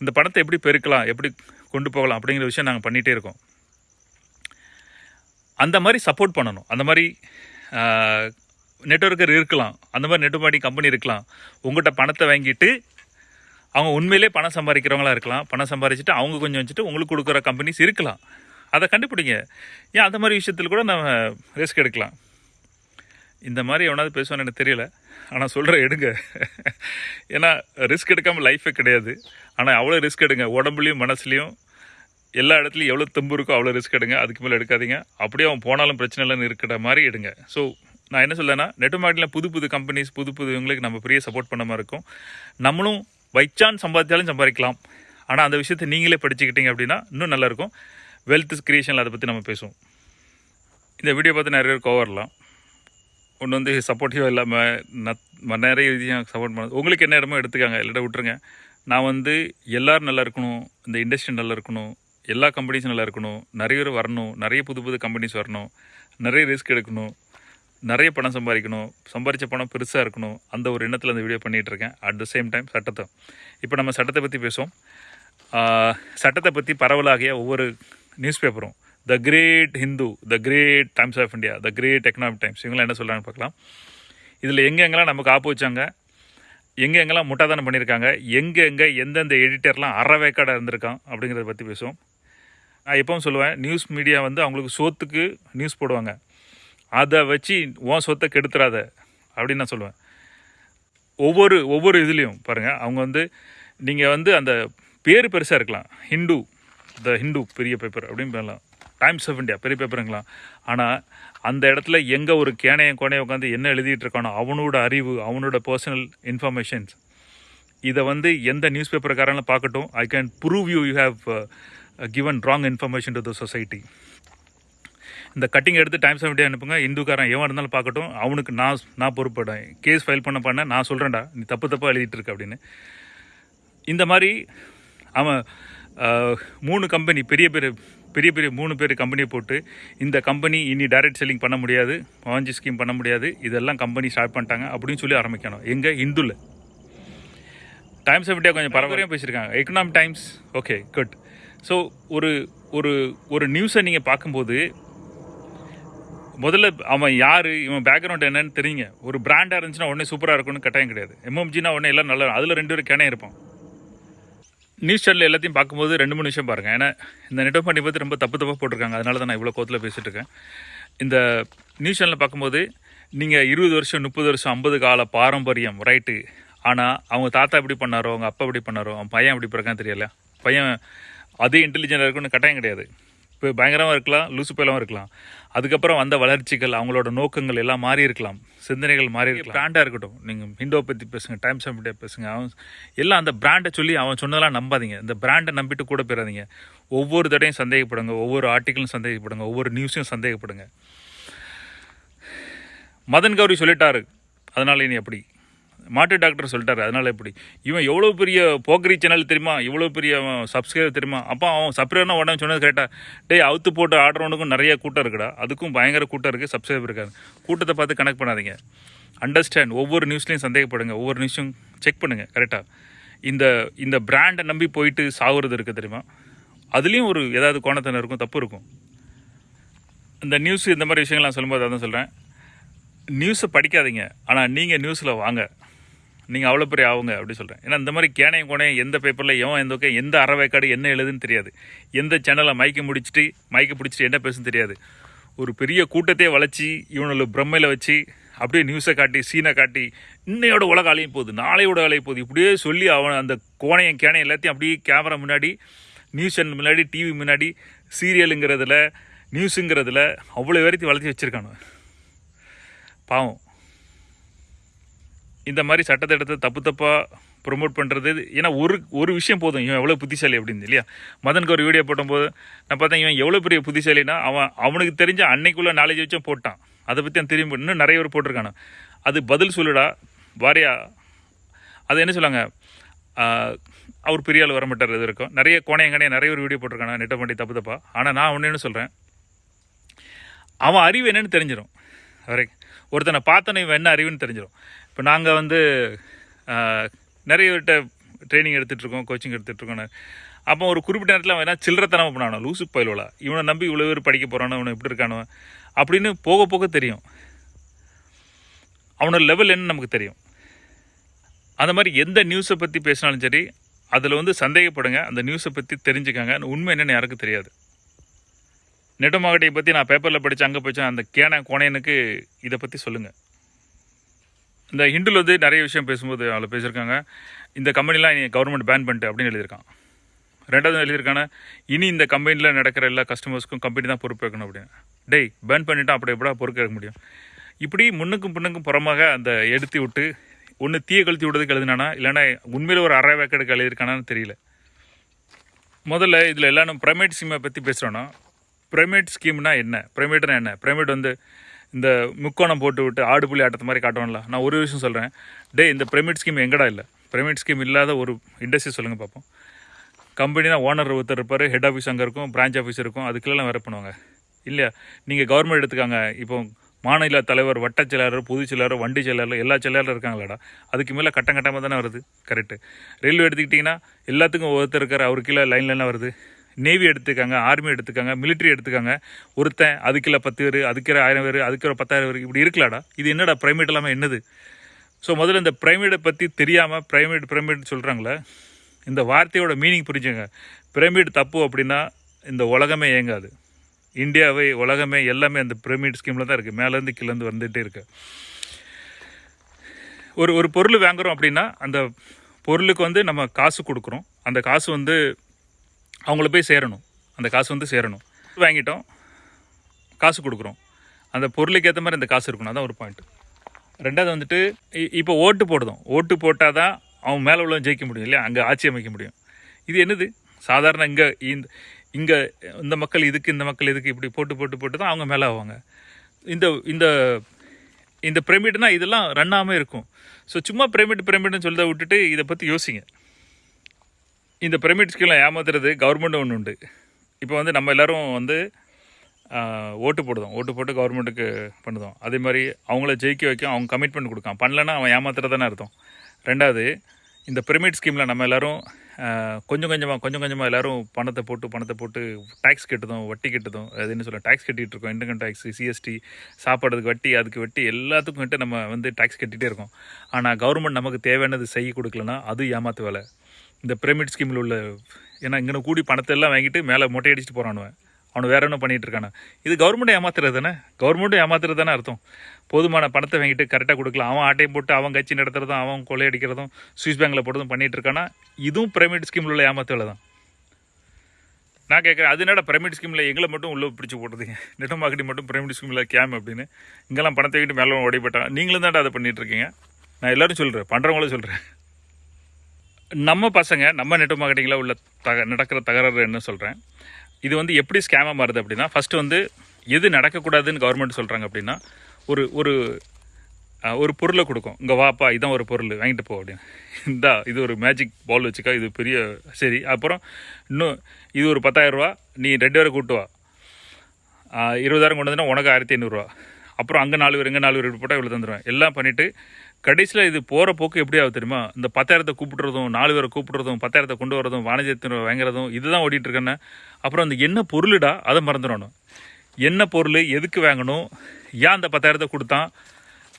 இந்த பணத்தை எப்படி பெருக்கலாம் எப்படி கொண்டு போகலாம் அப்படிங்கிற விஷயம் நாங்கள் பண்ணிகிட்டே இருக்கோம். அந்த மாதிரி சப்போர்ட் பண்ணணும். அந்த மாதிரி நெட்ஒர்க்கர் இருக்கலாம். அந்த மாதிரி நெட்டுமாடி கம்பெனி இருக்கலாம். உங்கள்கிட்ட பணத்தை வாங்கிட்டு அவங்க உண்மையிலே பணம் சம்பாதிக்கிறவங்களா இருக்கலாம். பணம் சம்பாதிச்சுட்டு அவங்க கொஞ்சம் வச்சுட்டு உங்களுக்கு கொடுக்குற கம்பெனிஸ் இருக்கலாம். அதை கண்டுபிடிங்க. ஏன் அந்த மாதிரி விஷயத்தில் கூட நம்ம ரிஸ்க் எடுக்கலாம். இந்த மாதிரி எவனாவது பேசுவான்னு எனக்கு தெரியல. ஆனால் சொல்கிற எடுங்க. ஏன்னா ரிஸ்க் எடுக்காமல் லைஃபே கிடையாது. ஆனால் அவ்வளோ ரிஸ்க் எடுங்க. உடம்புலையும் மனசுலையும் எல்லா இடத்துலையும் எவ்வளோ தெம்பு இருக்கோ அவ்வளோ ரிஸ்க் எடுங்க. அதுக்கு மேலே எடுக்காதீங்க. அப்படியே அவன் போனாலும் பிரச்சனை இல்லைன்னு இருக்கிற மாதிரி எடுங்க. ஸோ நான் என்ன சொல்லேன்னா நெட் மார்க்கெட்டில் புது புது கம்பெனிஸ் புது புது இவங்களுக்கு நம்ம பெரிய சப்போர்ட் பண்ண மாதிரி இருக்கும். நம்மளும் வைச்சான் சம்பாதிச்சாலும் சம்பாதிக்கலாம். ஆனால் அந்த விஷயத்தை நீங்களே படிச்சுக்கிட்டீங்க அப்படின்னா இன்னும் நல்லாயிருக்கும் வெல்த் கிரியேஷனில் அதை பற்றி நம்ம பேசுவோம். இந்த வீடியோ பார்த்து நிறைய பேர் கோவரலாம் ஒன்று வந்து சப்போர்ட்டிவாக இல்லாமல் நத் நிறைய விஷயம் சப்போர்ட் பண்ண உங்களுக்கு என்ன இடமோ எடுத்துக்காங்க இல்லாட்ட விட்டுருங்க. நான் வந்து எல்லோரும் நல்லா இருக்கணும் இந்த இண்டஸ்ட்ரி நல்லா இருக்கணும் எல்லா கம்பெனிஸும் நல்லா இருக்கணும் நிறைய பேர் வரணும் நிறைய புது புது கம்பெனிஸ் வரணும் நிறைய ரிஸ்க் எடுக்கணும் நிறைய பணம் சம்பாதிக்கணும் சம்பாதிச்ச பணம் பெருசாக இருக்கணும் அந்த ஒரு எண்ணத்தில் அந்த வீடியோ பண்ணிகிட்டு இருக்கேன். அட் த சேம் டைம் சட்டத்தை. இப்போ நம்ம சட்டத்தை பற்றி பேசுவோம். சட்டத்தை பற்றி பரவலாகிய ஒவ்வொரு நியூஸ் பேப்பரும் the great Hindu the great Times of India the great Economic Times இவங்களாம் என்ன சொல்கிறாங்கன்னு பார்க்கலாம். இதில் எங்கெங்கெல்லாம் நமக்கு ஆப்பு வச்சாங்க எங்கே எங்கெல்லாம் முட்டாதானம் பண்ணியிருக்காங்க எங்கே எங்கே எந்தெந்த எடிட்டர்லாம் அறவேக்காடாக இருந்திருக்கான் அப்படிங்கிறத பற்றி பேசுவோம். நான் எப்பவும் சொல்லுவேன் நியூஸ் மீடியா வந்து அவங்களுக்கு சோத்துக்கு நியூஸ் போடுவாங்க. அதை வச்சு உன் சொத்தை கெடுத்துறாத அப்படின்னு நான் சொல்லுவேன். ஒவ்வொரு ஒவ்வொரு இதுலேயும் பாருங்கள் அவங்க வந்து நீங்கள் வந்து அந்த பேர் பெருசாக இருக்கலாம். ஹிந்து த ஹிந்து பெரிய பேப்பர் அப்படின்னு பண்ணலாம் டைம்ஸ் ஆஃப் இந்தியா பெரிய பேப்பருங்களா ஆனால் அந்த இடத்துல எங்கே ஒரு கேனையும் கோனையும் உட்காந்து என்ன எழுதிட்டு இருக்கானோ அவனோட அறிவு அவனோட பர்சனல் இன்ஃபர்மேஷன்ஸ் இதை வந்து எந்த நியூஸ் பேப்பர்காரங்களும் பார்க்கட்டும் I can prove you you have given wrong information to the society இந்த கட்டிங் எடுத்து டைம்ஸ் ஆஃப் இந்தியா அனுப்புங்க. இந்துக்காரன் எவன் இருந்தாலும் பார்க்கட்டும். அவனுக்கு நான் நான் பொறுப்பேன் கேஸ் ஃபைல் பண்ண பண்ண நான் சொல்கிறேன்டா நீ தப்பு தப்பாக எழுதிட்டு இருக்க அப்படின்னு. இந்த மாதிரி அவன் uh, மூணு கம்பெனி பெரிய பெரிய பெரிய பெரிய மூணு பேர் கம்பெனியை போட்டு இந்த கம்பெனி இனி டைரக்ட் செல்லிங் பண்ண முடியாது வாஞ்சி ஸ்கீம் பண்ண முடியாது இதெல்லாம் கம்பெனி ஸ்டார்ட் பண்ணிட்டாங்க அப்படின்னு சொல்லி ஆரம்பிக்கணும். எங்கே? இந்துல. டைம்ஸ் ஆஃப் இந்தியா கொஞ்சம் பரபரையாக பேசியிருக்காங்க. Economic Times okay good so ஒரு ஒரு ஒரு நியூஸை நீங்கள் பார்க்கும்போது முதல்ல அவன் யார் இவன் பேக்ரவுண்ட் என்னன்னு தெரியுங்க. ஒரு பிராண்டாக இருந்துச்சுன்னா உடனே சூப்பராக இருக்கும்னு கட்டாயம் கிடையாது. எம்எம்ஜினா உடனே எல்லாம் நல்லா அதில் ரெண்டு பேரும் கிணே இருப்பான் நியூஸ் சேனல் எல்லாத்தையும் பார்க்கும்போது ரெண்டு மூணு விஷயம் பாருங்கள் ஏன்னா இந்த நெட்ஒர்க் பண்ணி பற்றி ரொம்ப தப்பு தப்பாக போட்டிருக்காங்க. அதனால தான் நான் இவ்வளோ கோத்தில் பேசிகிட்டு இருக்கேன். இந்த நியூஸ் சேனலில் பார்க்கும்போது நீங்கள் இருபது வருஷம் முப்பது வருஷம் ஐம்பது கால பாரம்பரியம் ரைட்டு ஆனால் அவங்க தாத்தா எப்படி பண்ணாரோ அவங்க அப்பா எப்படி பண்ணாரோ அவன் பையன் எப்படி பிறக்கான்னு தெரியல. பையன் அதே இன்டெலிஜென்ட்டாக இருக்குன்னு கட்டாயம் கிடையாது. இப்போ பயங்கரமாக இருக்கலாம் லூசு பயிலாகவும் இருக்கலாம். அதுக்கப்புறம் வந்த வளர்ச்சிகள் அவங்களோட நோக்கங்கள் எல்லாம் மாறி இருக்கலாம். சிந்தனைகள் மாறி இருக்கலாம். பிராண்டாக இருக்கட்டும். நீங்கள் ஹிண்டோ பற்றி பேசுங்க டைம்ஸ் ஆஃப் இந்தியா பேசுங்க அவன் எல்லாம் அந்த பிராண்டை சொல்லி அவன் சொன்னதெல்லாம் நம்பாதீங்க. இந்த பிராண்டை நம்பிட்டு கூட போயிடாதீங்க ஒவ்வொரு தடையும் சந்தேகப்படுங்க ஒவ்வொரு ஆர்டிக்கிளும் சந்தேகப்படுங்க ஒவ்வொரு நியூஸையும் சந்தேகப்படுங்க. மதன் கௌரி சொல்லிட்டாரு. அதனால இனி எப்படி மாட்டு டாக்டர் சொல்லிட்டாரு. அதனால் எப்படி? இவன் எவ்வளோ பெரிய போக்கரி சேனல் தெரியுமா? இவ்வளோ பெரிய சப்ஸ்கிரைபர் தெரியுமா? அப்போ அவன் சப்ஸ்கிரைபர்னா உடனே சொன்னது கரெக்டாக டேய் அவுத்து போட்டு ஆடுறவனுக்கும் நிறைய கூட்டம் இருக்குடா. அதுக்கும் பயங்கர கூட்டம் இருக்குது சப்ஸ்கிரைபர் இருக்காது கூட்டத்தை பார்த்து கனெக்ட் பண்ணாதீங்க. அண்டர்ஸ்டாண்ட் ஒவ்வொரு நியூஸ்லையும் சந்தேகப்படுங்க. ஒவ்வொரு நியூஸும் செக் பண்ணுங்கள் கரெக்டாக இந்த இந்த பிராண்டை நம்பி போயிட்டு சாகுறது இருக்குது தெரியுமா? அதுலேயும் ஒரு ஏதாவது கோணத்தனம் இருக்கும் தப்பு இருக்கும். இந்த நியூஸ் இந்த மாதிரி விஷயங்கள்லாம் சொல்லும்போது அதான் சொல்கிறேன் நியூஸை படிக்காதீங்க. ஆனால் நீங்கள் நியூஸில் வாங்க. நீங்கள் அவ்வளோ பெரிய ஆகுங்க அப்படி சொல்கிறேன் ஏன்னா இந்த மாதிரி கேனையும் கோனையும் எந்த பேப்பரில் எவன் எந்த ஓகே எந்த அறவைக்காடு என்ன எழுதுன்னு தெரியாது. எந்த சேனலை மைக்கு முடிச்சுட்டு மைக்கு பிடிச்சிட்டு என்ன பேசுன்னு தெரியாது. ஒரு பெரிய கூட்டத்தையே வளைச்சி இவனோட பிரம்மையில் வச்சு அப்படியே நியூஸை காட்டி சீனை காட்டி இன்னையோட உலக அலையும் போகுது நாளையோட அலையும் போகுது. இப்படியே சொல்லி அவன் அந்த கோணையும் கேனையும் எல்லாத்தையும் அப்படியே கேமரா முன்னாடி நியூஸ் சேனல் முன்னாடி டிவி முன்னாடி சீரியலுங்கிறதுல நியூஸுங்கிறதுல அவ்வளோ வரைக்கும் வளர்த்தி வச்சுருக்கானு பாவம். இந்த மாதிரி சட்டத்திட்டத்தை தப்பு தப்பாக ப்ரொமோட் பண்ணுறது ஏன்னா ஒரு ஒரு விஷயம் போதும். இவன் எவ்வளோ புத்திசாலி அப்படின்னு இல்லையா? மதனுக்கு ஒரு வீடியோ போடும்போது நான் பார்த்தேன் இவன் எவ்வளோ பெரிய புத்திசாலினா அவன் அவனுக்கு தெரிஞ்ச அன்னைக்குள்ளே நாலேஜ் வச்சும் போட்டான். அதை பற்றி அவன் திரும்பி இன்னும் நிறைய பேர் போட்டிருக்கானு அது பதில் சொல்லுடா வாரியா. அது என்ன சொல்லுவாங்க? அவர் பெரிய ஆள் வர மாட்டார் இது இருக்கும் நிறைய கோணையங்கனைய நிறைய ஒரு வீடியோ போட்டிருக்காங்க நெட்டை பண்ணி தப்பு தப்பா. ஆனால் நான் ஒன்று என்ன சொல்கிறேன் அவன் அறிவு என்னன்னு தெரிஞ்சிடும் வரைக்கும் ஒருத்தனை பார்த்தோன்னே இவன் என்ன அறிவுன்னு தெரிஞ்சிடும் இப்போ நாங்கள் வந்து நிறைய பேர்கிட்ட ட்ரைனிங் எடுத்துகிட்ருக்கோம் கோச்சிங் எடுத்துகிட்ருக்கோம் அப்போ ஒரு குறிப்பிட்ட நேரத்தில் அவன் என்ன சில்லறத்தனமாக பண்ணானோ லூசு பயிலோலா இவனை நம்பி இவ்வளோ பேர் படிக்க போகிறானோ இவனை எப்படி இருக்கானோ? அப்படின்னு போக போக தெரியும். அவனோட லெவல் என்ன நமக்கு தெரியும். அந்த மாதிரி எந்த நியூஸை பற்றி பேசினாலும் சரி அதில் வந்து சந்தேகப்படுங்க. அந்த நியூஸை பற்றி தெரிஞ்சுக்காங்க. உண்மை என்னென்னு யாருக்கும் தெரியாது. நெட்டமாகட்டையை பற்றி நான் பேப்பரில் படித்தேன் அங்கே படித்தேன் அந்த கேன கோணையனுக்கு இதை பற்றி சொல்லுங்கள் இந்த ஹிண்டில் வந்து நிறைய விஷயம் பேசும்போது அதில் பேசியிருக்காங்க. இந்த கம்பெனிலாம் நீ கவர்மெண்ட் பேன் பண்ணிட்டு அப்படின்னு எழுதியிருக்கான். ரெண்டாவது எழுதியிருக்கான இனி இந்த கம்பெனியில் நடக்கிற எல்லா கஸ்டமர்ஸ்க்கும் கம்பெனி தான் பொறுப்பேற்கணும் அப்படின்னு. டேய் பேன் பண்ணிட்டா அப்படி எப்படா பொறுப்பேற்க முடியும்? இப்படி முன்னுக்கும் பின்னுக்கும் புறமாக அந்த எடுத்து விட்டு ஒன்று தீய கழுத்தி விடுறதுக்கு எழுதினானா இல்லைன்னா உண்மையில் ஒரு அரை வேக்கெடுக்கு எழுதியிருக்கானான்னு தெரியல. முதல்ல இதில் எல்லாரும் ப்ரைமேட் ஸ்கீமை பற்றி பேசுகிறோன்னா ப்ரைமேட் ஸ்கீம்னா என்ன? ப்ரைமேட்னா என்ன? ப்ரைமேட் வந்து இந்த முக்கோணம் போட்டு விட்டு ஆடு புள்ளி ஆட்டத்து மாதிரி காட்டுவோம்ல நான் ஒரு விஷயம் சொல்கிறேன் டே இந்த பிரமிட் ஸ்கீம் எங்கடா இல்லை? பிரமிட் ஸ்கீம் இல்லாத ஒரு இண்டஸ்ட்ரி சொல்லுங்கள் பார்ப்போம் கம்பெனினா ஓனர் ஒருத்தர் இருப்பார் ஹெட் ஆஃபீஸ் அங்கே இருக்கும் பிரான்ச் ஆஃபீஸ் இருக்கும் அதுக்கெல்லாம் வேறு பண்ணுவாங்க. இல்லையா? நீங்கள் கவர்மெண்ட் எடுத்துக்காங்க இப்போ மாநில தலைவர் வட்ட செயலாளர் பொதுச் செயலாளர் வண்டி செயலாளர் எல்லா செயலாளரும் இருக்காங்களாடா? அதுக்கு மேலே கட்டம் கட்டமாக தானே வருது? கரெக்டு ரயில்வே எடுத்துக்கிட்டிங்கன்னா எல்லாத்துக்கும் ஒருத்தர் இருக்கார் அவர் கீழே லைன் லைனாக வருது. நேவி எடுத்துக்காங்க ஆர்மி எடுத்துக்காங்க மிலிட்ரி எடுத்துக்காங்க. ஒருத்தன் அதுக்கில் பத்து பேர் அதுக்கிற ஆயிரம் பேர் அதுக்கிற பத்தாயிரம் பேர் இப்படி இருக்கலாடா. இது என்னடா ப்ரைமேட் இல்லாமல் என்னது? ஸோ முதல்ல இந்த ப்ரைமேடை பற்றி தெரியாமல் பிரைமேட் ப்ரைமேட் சொல்கிறாங்களே இந்த வார்த்தையோட மீனிங் புரிஞ்சுங்க பிரமிட் தப்பு அப்படின்னா இந்த உலகமே இயங்காது. இந்தியாவை உலகமே எல்லாமே அந்த பிரமிட் ஸ்கீமில் தான் இருக்குது மேலேருந்து கீழேருந்து வந்துகிட்டே இருக்கு. ஒரு ஒரு பொருள் வாங்குகிறோம் அப்படின்னா அந்த பொருளுக்கு வந்து நம்ம காசு கொடுக்குறோம். அந்த காசு வந்து அவங்கள போய் சேரணும். அந்த காசு வந்து சேரணும். வாங்கிட்டோம். காசு கொடுக்குறோம். அந்த பொருளுக்கு ஏற்ற மாதிரி அந்த காசு இருக்கணும். அதான் ஒரு பாயிண்ட் ரெண்டாவது வந்துட்டு இ- இப்போ ஓட்டு போடுதோம் ஓட்டு போட்டால் தான் அவன் மேலே உள்ள ஜெயிக்க முடியும் இல்லையா? அங்கே ஆட்சி அமைக்க முடியும். இது என்னது? சாதாரண இங்கே இந்த இங்கே இந்த மக்கள் இதுக்கு இந்த மக்கள் இதுக்கு இப்படி போட்டு போட்டு போட்டு தான் அவங்க மேலே ஆவாங்க. இந்த இந்த இந்த பிரமிட்னா இதெல்லாம் ரன்னாமல் இருக்கும். ஸோ சும்மா பிரமிட் பிரமிட்னு சொல்றதை விட்டுட்டு இதை பற்றி யோசிங்க. இந்த பிரமிட் ஸ்கீம்லாம் ஏமாத்துறது கவர்மெண்ட் ஒன்று உண்டு. இப்போ வந்து நம்ம எல்லோரும் வந்து ஓட்டு போடுதோம் ஓட்டு போட்டு கவர்மெண்ட்டுக்கு பண்ணுதோம் அதே மாதிரி அவங்கள ஜெயிக்க வைக்க அவங்க கமிட்மெண்ட் கொடுக்கான் பண்ணலன்னா அவன் ஏமாத்துறதானே அர்த்தம். ரெண்டாவது இந்த பிரமிட் ஸ்கீமில் நம்ம எல்லாரும் கொஞ்சம் கொஞ்சமாக கொஞ்சம் கொஞ்சமாக எல்லோரும் பணத்தை போட்டு பணத்தை போட்டு டேக்ஸ் கெட்டதும் வட்டி கெட்டதும். அது என்ன சொல்ல டேக்ஸ் கட்டிகிட்டு இருக்கோம். இன்கம் டேக்ஸ் சிஎஸ்டி சாப்பாடுக்கு வட்டி அதுக்கு வட்டி எல்லாத்துக்கும் வந்துட்டு நம்ம வந்து டேக்ஸ் கட்டிகிட்டே இருக்கோம். ஆனால் கவர்மெண்ட் நமக்கு தேவையானது செய்ய கொடுக்கலனா அது ஏமாத்து வேலை. இந்த பிரமிட் ஸ்கீமில் உள்ள ஏன்னா இங்கே கூடி பணத்தை எல்லாம் வாங்கிட்டு மேலே மொட்டை அடிச்சுட்டு போகிறானுவன் அவனு. வேற என்ன பண்ணிகிட்டு இருக்கானே? இது கவர்மெண்ட்டை ஏமாத்துறது தானே? கவர்மெண்ட்டும் ஏமாத்துறது தானே அர்த்தம். போதுமான பணத்தை வாங்கிட்டு கரெக்டாக கொடுக்கலாம். அவன் ஆட்டையும் போட்டு அவன் கட்சி நடத்துறதும் அவன் கொள்ளையடிக்கிறதும் சுவிஸ் பேங்கில் போடுறதும் பண்ணிகிட்டு இருக்கானா? இதுவும் பிரைமேட் ஸ்கீமில் உள்ள ஏமாத்து தான். நான் கேட்குறேன் அது என்னடா பிரமிட் ஸ்கீமில் எங்களை மட்டும் உள்ளே பிடிச்சி போடுறதுங்க? நெட் மார்க்கெட்டிங் மட்டும் பிரைமேட் ஸ்கீமில் கேம் அப்படின்னு. இங்கெல்லாம் பணத்தை வாங்கிட்டு மேலே ஓடிப்பட்டான். நீங்களும் தான்டா அதை பண்ணிகிட்ருக்கீங்க இருக்கீங்க. நான் எல்லோரும் சொல்கிறேன் பண்ணுறவங்களும் சொல்கிறேன் நம்ம பசங்க நம்ம நெட் மார்க்கெட்டிங்கில் உள்ள தக நடக்கிற தகராறு என்ன சொல்கிறேன் இது வந்து எப்படி ஸ்கேமாக மாறுது அப்படின்னா ஃபஸ்ட்டு வந்து எது நடக்கக்கூடாதுன்னு கவர்மெண்ட் சொல்கிறாங்க அப்படின்னா ஒரு ஒரு ஒரு பொருளை கொடுக்கும். இங்கே வாப்பா இதான் ஒரு பொருள் வாங்கிட்டு போ அப்படின்னு. இந்தா இது ஒரு மேஜிக் பால் வச்சுக்கா இது பெரிய சரி. அப்புறம் இன்னும் இது ஒரு 10000 நீ ரெண்டு பேரை கூட்டு வா. இருபதாயிரம் கொண்டு வந்தா உனக்கு ஆயிரத்தி ஐநூறுரூவா அப்புறம் அங்கே நாலு பேர் இங்கே நாலு பேர் போட்டால் இவ்வளோ தந்துடுவேன் எல்லாம் பண்ணிவிட்டு கடைசியில் இது போகிற போக்கு எப்படி ஆகுது தெரியுமா? இந்த பத்தாயிரத்தை கூப்பிடுறதும் நாலு பேரை கூப்பிடுறதும் பத்தாயிரத்தை கொண்டு வரதும் வாணிஜத்தை வாங்குறதும் இதுதான் ஓடிட்டு இருக்கேன்னு. அப்புறம் அந்த என்ன பொருளுடா அதை மறந்துடணும். என்ன பொருள் எதுக்கு வாங்கணும்? ஏன் அந்த பத்தாயிரத்தை கொடுத்தான்?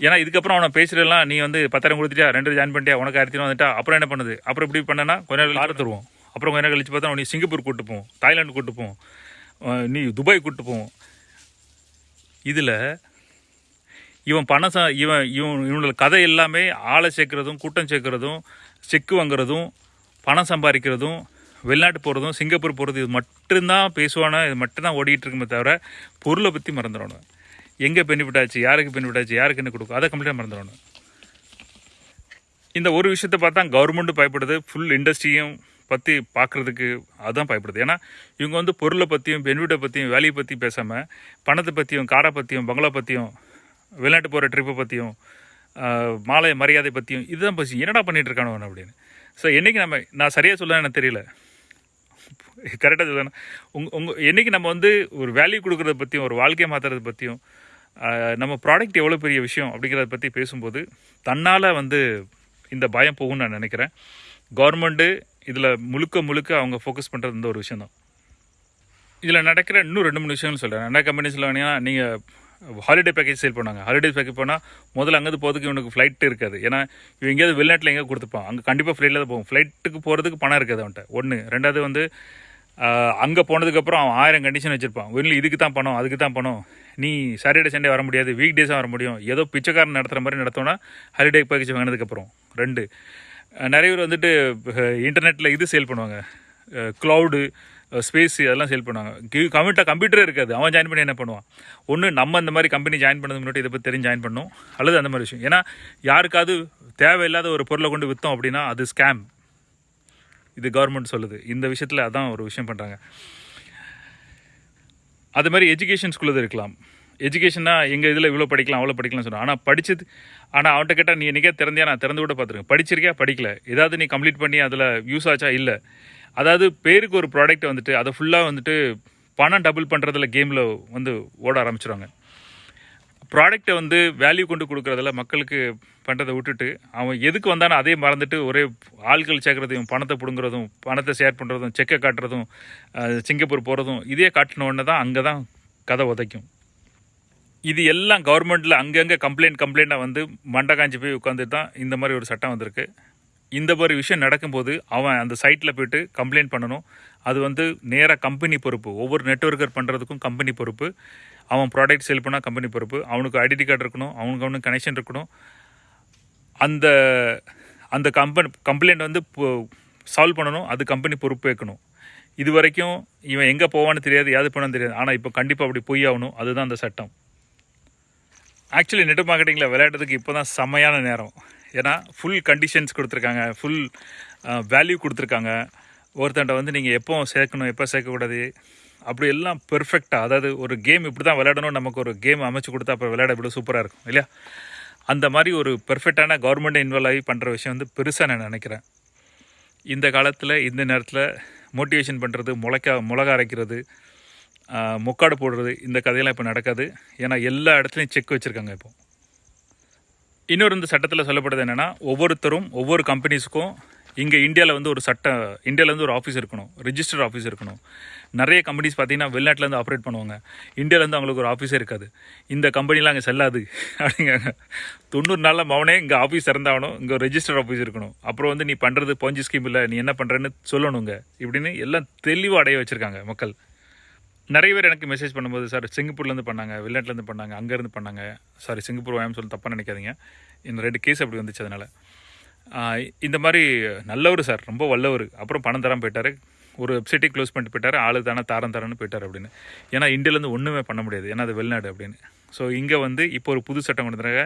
ஏன்னா இதுக்கப்புறம் அவனை பேசுறதெல்லாம் நீ வந்து பத்தாயிரம் கொடுத்துட்டியா? ரெண்டு ஜாயின் பண்ணிட்டியா? உனக்கு ஆயிரத்தி வந்துட்டா? அப்புறம் என்ன பண்ணுது? அப்புறம் இப்படி பண்ணனா கொஞ்ச நேரம் கார் தருவோம் அப்புறம் கொஞ்ச நேரம் கழிச்சு பார்த்தா நீ சிங்கப்பூர் கூட்டு போவோம் தாய்லாந்து கூட்டு போவோம் அஹ் நீ துபாய் கூட்டு போவோம். இதில் இவன் பணம் ச இவன் இவன் இவனோட கதை எல்லாமே ஆளை சேர்க்குறதும் கூட்டம் சேர்க்குறதும் செக்கு வாங்குறதும் பணம் சம்பாதிக்கிறதும் வெளிநாட்டு போகிறதும் சிங்கப்பூர் போகிறது இது மட்டும்தான் பேசுவானோ இது மட்டும்தான் ஓடிக்கிட்டு இருக்குமே தவிர பொருளை பற்றி மறந்துடணும் எங்கே பெனிஃபிட் ஆச்சு யாருக்கு பெனிஃபிட் ஆச்சு யாருக்கு என்ன கொடுக்கும் அதை கம்ப்ளீட்டாக மறந்துடணும் இந்த ஒரு விஷயத்தை பார்த்தா கவர்மெண்ட்டும் பயப்படுது ஃபுல் இண்டஸ்ட்ரியும் பற்றி பார்க்குறதுக்கு அதுதான் பயப்படுது. ஏன்னா இவங்க வந்து பொருளை பற்றியும் பெனிஃபிட்டை பற்றியும் வேலையை பற்றி பேசாமல் பணத்தை பற்றியும் காரை பற்றியும் பங்களா பற்றியும் வெளிநாட்டு போகிற ட்ரிப்பை பற்றியும் மாலை மரியாதை பற்றியும் இதுதான் பசி. என்னடா பண்ணிகிட்டு இருக்கானவன் அப்படின்னு. ஸோ என்றைக்கு நம்ம நான் சரியாக சொல்ல எனக்கு தெரியல. கரெக்டாக சொல்லணும் உங் உங்கள் என்றைக்கு நம்ம வந்து ஒரு வேல்யூ கொடுக்குறத பற்றியும் ஒரு வாழ்க்கையை மாற்றுறத பற்றியும் நம்ம ப்ராடக்ட் எவ்வளோ பெரிய விஷயம் அப்படிங்கிறத பற்றி பேசும்போது தன்னால் வந்து இந்த பயம் போகும்னு நான் நினைக்கிறேன். கவர்மெண்ட்டு இதில் முழுக்க முழுக்க அவங்க ஃபோக்கஸ் பண்ணுறது இந்த ஒரு விஷயம் தான் இதில் நடக்கிற இன்னும் ரெண்டு மூணு விஷயங்கள் சொல்கிறேன் என்ன கம்பெனிஸில் வேணா நீங்கள் ஹாலிடே பேக்கேஜ் சேல் பண்ணாங்க ஹாலிடே பேக்கேஜ் போனால் முதல்ல அங்கேருந்து போகிறதுக்கு இவனுக்கு ஃப்ளைட் இருக்காது. ஏன்னா இவன் எங்கேயாவது வெளிநாட்டில் எங்கேயாவது கொடுத்துப்பான். அங்கே கண்டிப்பாக ஃப்ளைட்டில் தான் போகும். ஃப்ளைட்டுக்கு போகிறதுக்கு பணம் இருக்காது அவன்கிட்ட. ஒன்று ரெண்டாவது வந்து அங்கே போனதுக்கப்புறம் அவன் ஆயிரம் கண்டிஷன் வச்சுருப்பான். வெளியில் இதுக்கு தான் பணம் அதுக்கு தான் பணம். நீ சாட்டர்டே சண்டே வர முடியாது. வீக் டேஸாக வர முடியும். ஏதோ பிச்சைக்காரன் நடத்துகிற மாதிரி நடத்தோன்னா ஹாலிடே பேக்கேஜ் வாங்கினதுக்கப்புறம் ரெண்டு. நிறைய பேர் வந்துட்டு இன்டர்நெட்டில் இது சேல் பண்ணுவாங்க. க்ளவுடு ஸ்பேஸ் அதெல்லாம் சேல் பண்ணுவாங்க. கம்ப்யூட்டர் கம்ப்யூட்டரே இருக்காது. அவன் ஜாயின் பண்ணி என்ன பண்ணுவான்? ஒன்று நம்ம இந்த மாதிரி கம்பெனி ஜாயின் பண்ணது முன்னாடி இதை பற்றி தெரிஞ்சு ஜாயின் பண்ணணும். அல்லது அந்த மாதிரி விஷயம். ஏன்னா யாருக்காவது தேவையில்லாத ஒரு பொருளை கொண்டு விற்றோம் அப்படின்னா அது ஸ்கேம் இது கவர்மெண்ட் சொல்லுது. இந்த விஷயத்தில் அதான் ஒரு விஷயம் பண்ணுறாங்க அது மாதிரி எஜுகேஷன் ஸ்கூலில் இருக்கலாம். எஜுகேஷன்னா எங்கள் இதில் இவ்வளோ படிக்கலாம் அவ்வளோ படிக்கலாம் சொன்னோம் ஆனால் படிச்சது ஆனால் அவன்கிட்ட கேட்டால் நீ என்னைக்கே திறந்தியா? நான் திறந்து கூட பார்த்துருக்கேன். படிச்சிருக்கியா? படிக்கல. ஏதாவது நீ கம்ப்ளீட் பண்ணி அதில் யூஸ் ஆச்சா? இல்லை. அதாவது பேருக்கு ஒரு ப்ராடக்ட் வந்துட்டு அதை ஃபுல்லாக வந்துட்டு பணம் டபுள் பண்ணுறதுல கேமில் வந்து ஓட ஆரம்பிச்சிடுவாங்க ப்ராடக்ட்டை வந்து வேல்யூ கொண்டு கொடுக்குறதுல மக்களுக்கு பண்ணுறதை விட்டுட்டு அவன் எதுக்கு வந்தானோ அதே மறந்துட்டு ஒரே ஆட்கள் சேர்க்குறதையும் பணத்தை பிடுங்குறதும் பணத்தை ஷேர் பண்ணுறதும் செக்கை காட்டுறதும் சிங்கப்பூர் போகிறதும் இதே காட்டின உடனே தான் அங்கே தான் கதை உதைக்கும். இது எல்லாம் கவர்மெண்ட்டில் அங்கங்கே கம்ப்ளைண்ட் கம்ப்ளைண்ட்டாக வந்து மண்டை காஞ்சி போய் உட்காந்துட்டு தான் இந்த மாதிரி ஒரு சட்டம் வந்திருக்கு. இந்த மாதிரி விஷயம் நடக்கும்போது அவன் அந்த சைட்டில் போயிட்டு கம்ப்ளைண்ட் பண்ணணும். அது வந்து நேராக கம்பெனி பொறுப்பு. ஒவ்வொரு நெட்ஒர்க்கர் பண்ணுறதுக்கும் கம்பெனி பொறுப்பு. அவன் ப்ராடக்ட் சேல் பண்ணால் கம்பெனி பொறுப்பு. அவனுக்கு ஐடென்டி கார்டு இருக்கணும். அவனுக்கு அவனுக்கு கனெக்ஷன் இருக்கணும். அந்த அந்த கம்பெனி கம்ப்ளைண்ட் வந்து சால்வ் பண்ணணும். அது கம்பெனி பொறுப்பு இது வரைக்கும் இவன் எங்கே போவான்னு தெரியாது யாது போனான்னு தெரியாது. ஆனால் இப்போ கண்டிப்பாக அப்படி பொய் ஆகணும். அதுதான் அந்த சட்டம். ஆக்சுவலி நெட் மார்க்கெட்டிங்கில் விளையாடுறதுக்கு இப்போ தான் செம்மையான நேரம். ஏன்னா ஃபுல் கண்டிஷன்ஸ் கொடுத்துருக்காங்க. ஃபுல் வேல்யூ கொடுத்துருக்காங்க. ஒருத்தன்ட்ட வந்து நீங்கள் எப்போ சேர்க்கணும் எப்போ சேர்க்கக்கூடாது அப்படி எல்லாம் பெர்ஃபெக்டாக அதாவது ஒரு கேம் இப்படி தான் விளையாடணும் நமக்கு ஒரு கேம் அமைச்சு கொடுத்தா அப்போ விளையாட இப்படி சூப்பராக இருக்கும் இல்லையா? அந்த மாதிரி ஒரு பெர்ஃபெக்டான கவர்மெண்ட் இன்வால்வ் ஆகி பண்ணுற விஷயம் வந்து பெருசாக நான் நினைக்கிறேன். இந்த காலத்தில் இந்த நேரத்தில் மோட்டிவேஷன் பண்ணுறது முளைக்கா மிளகா அரைக்கிறது முக்காடு போடுறது இந்த கதையெல்லாம் இப்போ நடக்காது. ஏன்னா எல்லா இடத்துலையும் செக் வச்சுருக்காங்க இப்போ. இன்னொரு இந்த சட்டத்தில் சொல்லப்படுது என்னென்னா ஒவ்வொருத்தரும் ஒவ்வொரு கம்பெனிஸுக்கும் இங்கே இந்தியாவில் வந்து ஒரு சட்ட இந்தியாவில் வந்து ஒரு ஆஃபீஸ் இருக்கணும் ரிஜிஸ்டர் ஆஃபீஸ் இருக்கணும். நிறைய கம்பெனிஸ் பார்த்தீங்கன்னா வெளிநாட்டிலேருந்து ஆப்ரேட் பண்ணுவாங்க. இந்தியாவிலேருந்து அவங்களுக்கு ஒரு ஆஃபீஸே இருக்காது. இந்த கம்பெனிலாம் அங்கே செல்லாது. அப்படிங்காங்க தொண்ணூறு நாளில் மவனே இங்கே ஆஃபீஸ் திறந்தாகணும் இங்கே ரெஜிஸ்டர் ஆஃபீஸ் இருக்கணும். அப்புறம் வந்து நீ பண்ணுறது பஞ்சு ஸ்கீம் இல்லை நீ என்ன பண்ணுறேன்னு சொல்லணுங்க. இப்படின்னு எல்லாம் தெளிவாக அடைய வச்சுருக்காங்க மக்கள். நிறைய பேர் எனக்கு மெசேஜ் பண்ணும்போது சார் சிங்கப்பூர்லேருந்து பண்ணாங்க வெளிநாட்டிலேருந்து பண்ணாங்க அங்கேருந்து பண்ணாங்க. சாரி சிங்கப்பூர் வாயம் சொல்லி தப்பாக நினைக்காதீங்க. இந்த ரெண்டு கேஸ் அப்படி வந்துச்சு அதனால். இந்த மாதிரி நல்லவர் சார் ரொம்ப வல்லவர். அப்புறம் பணம் தராமல் போயிட்டார். ஒரு வெப்சைட்டே க்ளோஸ் பண்ணிட்டு போயிட்டார். ஆளு தானே தாரம் தரேன்னு போயிட்டார் அப்படின்னு. ஏன்னா இந்தியாவிலேருந்து ஒன்றுமே பண்ண முடியாது. ஏன்னா அது வெளிநாடு அப்படின்னு. ஸோ இங்கே வந்து இப்போ ஒரு புது சட்டம் கொண்டு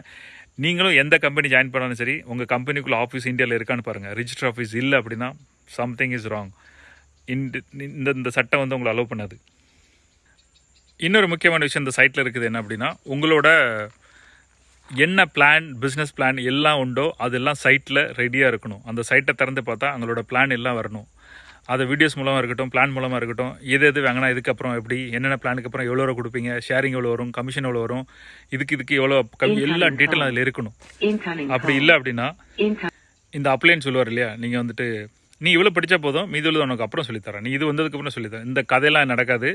நீங்களும் எந்த கம்பெனி ஜாயின் பண்ணாலும் சரி உங்கள் கம்பெனிக்குள்ளே ஆஃபீஸ் இந்தியாவில் இருக்கான்னு பாருங்கள் ரிஜிஸ்டர் ஆஃபீஸ் இல்லை அப்படின்னா சம்திங் இஸ் ராங் இந்த இந்த சட்டம் வந்து உங்களை அலோவ் பண்ணாது. இன்னொரு முக்கியமான விஷயம் இந்த சைட்டில் இருக்குது என்ன அப்படின்னா உங்களோட என்ன பிளான் பிஸ்னஸ் பிளான் எல்லாம் உண்டோ அதெல்லாம் சைட்டில் ரெடியாக இருக்கணும். அந்த சைட்டை திறந்து பார்த்தா அவங்களோட பிளான் எல்லாம் வரணும். அது வீடியோஸ் மூலமாக இருக்கட்டும் பிளான் மூலமாக இருக்கட்டும் எது எது வாங்கினா இதுக்கப்புறம் எப்படி என்னென்ன பிளானுக்கு அப்புறம் எவ்வளோ ரூபா கொடுப்பீங்க ஷேரிங் எவ்வளோ வரும் கமிஷன் எவ்வளோ வரும் இதுக்கு இதுக்கு எவ்வளோ கம்மி எல்லா டீட்டெயிலும் அதில் இருக்கணும். அப்படி. இல்லை அப்படின்னா. இந்த அப்ளைன்னு சொல்லுவார் இல்லையா? நீங்கள் வந்துட்டு நீ இவ்வளோ படித்தா போதும் மீது உள்ளது உனக்கு அப்புறம் சொல்லித்தரேன். நீ இது வந்ததுக்கு அப்புறம் சொல்லித்தரேன். இந்த கதையெல்லாம் நடக்காது.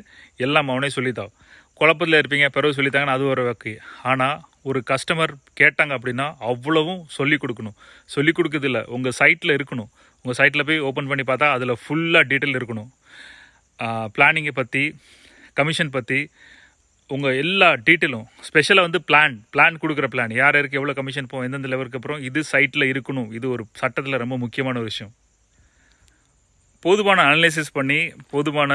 எல்லாம் அவனே சொல்லித்தான். குழப்பத்தில் இருப்பீங்க பிறகு சொல்லித்தாங்கன்னு அது ஒரு வக்கு. ஆனால் ஒரு கஸ்டமர் கேட்டாங்க அப்படின்னா அவ்வளவும் சொல்லிக் கொடுக்கணும். சொல்லி கொடுக்குறது இல்லை. உங்கள் சைட்டில் இருக்கணும். உங்கள் சைட்டில் போய் ஓப்பன் பண்ணி பார்த்தா அதில் ஃபுல்லாக டீட்டெயில் இருக்கணும். பிளானிங்கை பற்றி கமிஷன் பற்றி உங்கள் எல்லா டீட்டெயிலும் ஸ்பெஷலாக வந்து பிளான் பிளான் கொடுக்குற பிளான் யார் யாருக்கு எவ்வளோ கமிஷன் போகும் எந்தெந்த லெவலுக்கு அப்புறம் இது சைட்டில் இருக்கணும். இது ஒரு சட்டத்தில் ரொம்ப முக்கியமான ஒரு விஷயம். போதுமான அனலைசிஸ் பண்ணி போதுமான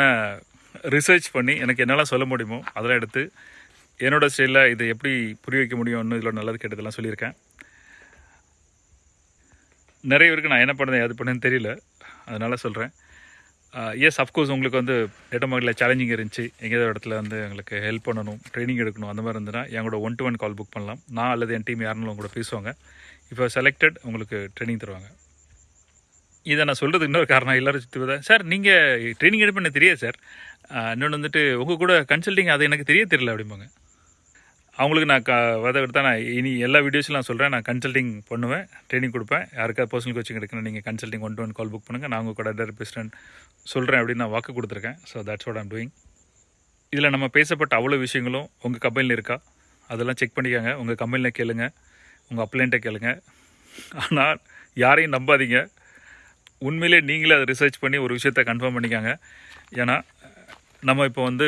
ரிசர்ச் பண்ணி எனக்கு என்னெல்லாம் சொல்ல முடியுமோ அதெல்லாம் எடுத்து என்னோட ஸ்டைலில் இதை எப்படி புரிய வைக்க முடியும்னு இதில் நல்லது கெட்டதெல்லாம் சொல்லியிருக்கேன். நிறைய பேருக்கு நான் என்ன பண்ணேன் அது பண்ணேன்னு தெரியல. அதனால் சொல்கிறேன் எஸ் அஃப்கோர்ஸ் உங்களுக்கு வந்து டேட்டா மார்க்கெட்டில் சேலஞ்சிங் இருந்துச்சு. எங்கேயாவது இடத்துல வந்து எங்களுக்கு ஹெல்ப் பண்ணணும் ட்ரைனிங் எடுக்கணும் அந்த மாதிரி இருந்ததுன்னா எங்களோட one to one call book பண்ணலாம். நான் அல்லது என் டீம் யாருன்னு உங்களோட பேசுவாங்க. இப்போ செலக்டட் உங்களுக்கு ட்ரைனிங் தருவாங்க. இதை நான் சொல்கிறதுக்கு இன்னொரு காரணம் எல்லோரும் சுற்றி சார் நீங்கள் ட்ரைனிங் எடுப்பேன் எனக்கு தெரியாது சார். இன்னொன்று வந்துட்டு உங்கள் கூட கன்சல்டிங் அது எனக்கு தெரிய தெரியல அப்படிம்பாங்க. அவங்களுக்கு நான் க வித எடுத்தால் நான் இனி எல்லா வீடியோஸில் நான் சொல்கிறேன் நான் கன்சல்டிங் பண்ணுவேன் ட்ரைனிங் கொடுப்பேன். யாருக்காவது பர்சனல் கோச்சிங் எடுக்கணும் நீங்கள் consulting one to one call book பண்ணுங்கள் நான் உங்கள் கூட டேரக்ட் பேசுகிறேன் சொல்கிறேன் அப்படின்னு நான் வாக்கு கொடுத்துருக்கேன். So that's what I'm doing இதில் நம்ம பேசப்பட்ட அவ்வளோ விஷயங்களும் உங்கள் கம்பெனியில் இருக்கா? அதெல்லாம் செக் பண்ணிக்கோங்க. உங்கள் கம்பெனியில் கேளுங்க. உங்கள் அப்ளைண்ட்டை கேளுங்க. ஆனால் யாரையும் நம்பாதீங்க. உண்மையிலே நீங்களே அதை ரிசர்ச் பண்ணி ஒரு விஷயத்தை கன்ஃபார்ம் பண்ணிக்காங்க. ஏன்னா நம்ம இப்போ வந்து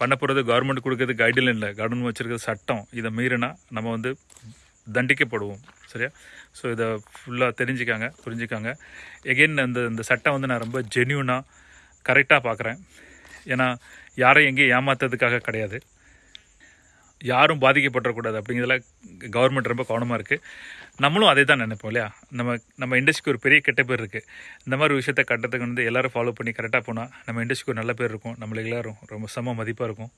பண்ண போகிறது கவர்மெண்ட் கொடுக்கறது கைட்லைன் இல்லை. கவர்மெண்ட் வச்சுருக்கிறது சட்டம் இதை மீறினா நம்ம வந்து தண்டிக்கப்படுவோம். சரியா? ஸோ இதை ஃபுல்லாக தெரிஞ்சுக்காங்க புரிஞ்சுக்காங்க. எகெயின் அந்த இந்த சட்டம் வந்து நான் ரொம்ப ஜென்யூனாக கரெக்டாக பார்க்குறேன். ஏன்னா யாரையும் எங்கேயும் ஏமாத்துறதுக்காக கிடையாது. யாரும் பாதிக்கப்படக்கூடாது அப்படிங்கிறதுல கவர்மெண்ட் ரொம்ப கவனமாக இருக்குது நம்மளும் அதே தான் நினைப்போம் இல்லையா? நம்ம நம்ம இண்டஸ்ட்ரிக்கு ஒரு பெரிய கெட்ட பேர் இருக்குது இந்த மாதிரி விஷயத்த விஷயத்தை கட்டத்துக்கு வந்து எல்லோரும் ஃபாலோ பண்ணி கரெக்டாக போனால் நம்ம இண்டஸ்ட்ரிக்கு ஒரு நல்ல பேர் இருக்கும். நம்மளுக்கு எல்லாரும் ரொம்ப சம மதிப்பாக இருக்கும்.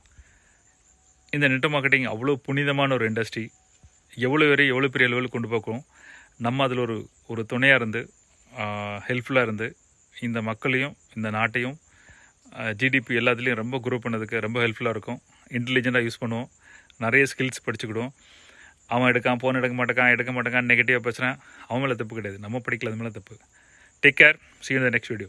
இந்த நெட் மார்க்கெட்டிங் அவ்வளோ புனிதமான ஒரு இண்டஸ்ட்ரி எவ்வளோ வரை எவ்வளோ பெரிய அளவில் கொண்டு போக்கும் நம்ம அதில் ஒரு ஒரு துணையாக இருந்து ஹெல்ப்ஃபுல்லாக இருந்து இந்த மக்களையும் இந்த நாட்டையும் ஜிடிபி எல்லாத்துலேயும் ரொம்ப குரோ பண்ணதுக்கு ரொம்ப ஹெல்ப்ஃபுல்லாக இருக்கும். இன்டெலிஜென்ட்டாக யூஸ் பண்ணுவோம். நிறைய ஸ்கில்ஸ் படிச்சுக்கிடுவோம். அவன் எடுக்கான் ஃபோன் எடுக்க மாட்டேக்கான் எடுக்க மாட்டேக்கான் நெகட்டிவாக பேசுகிறான் அவன் மேலே தப்பு கிடையாது. நம்ம படிக்கல அது மேலே தப்பு. Take care see the next video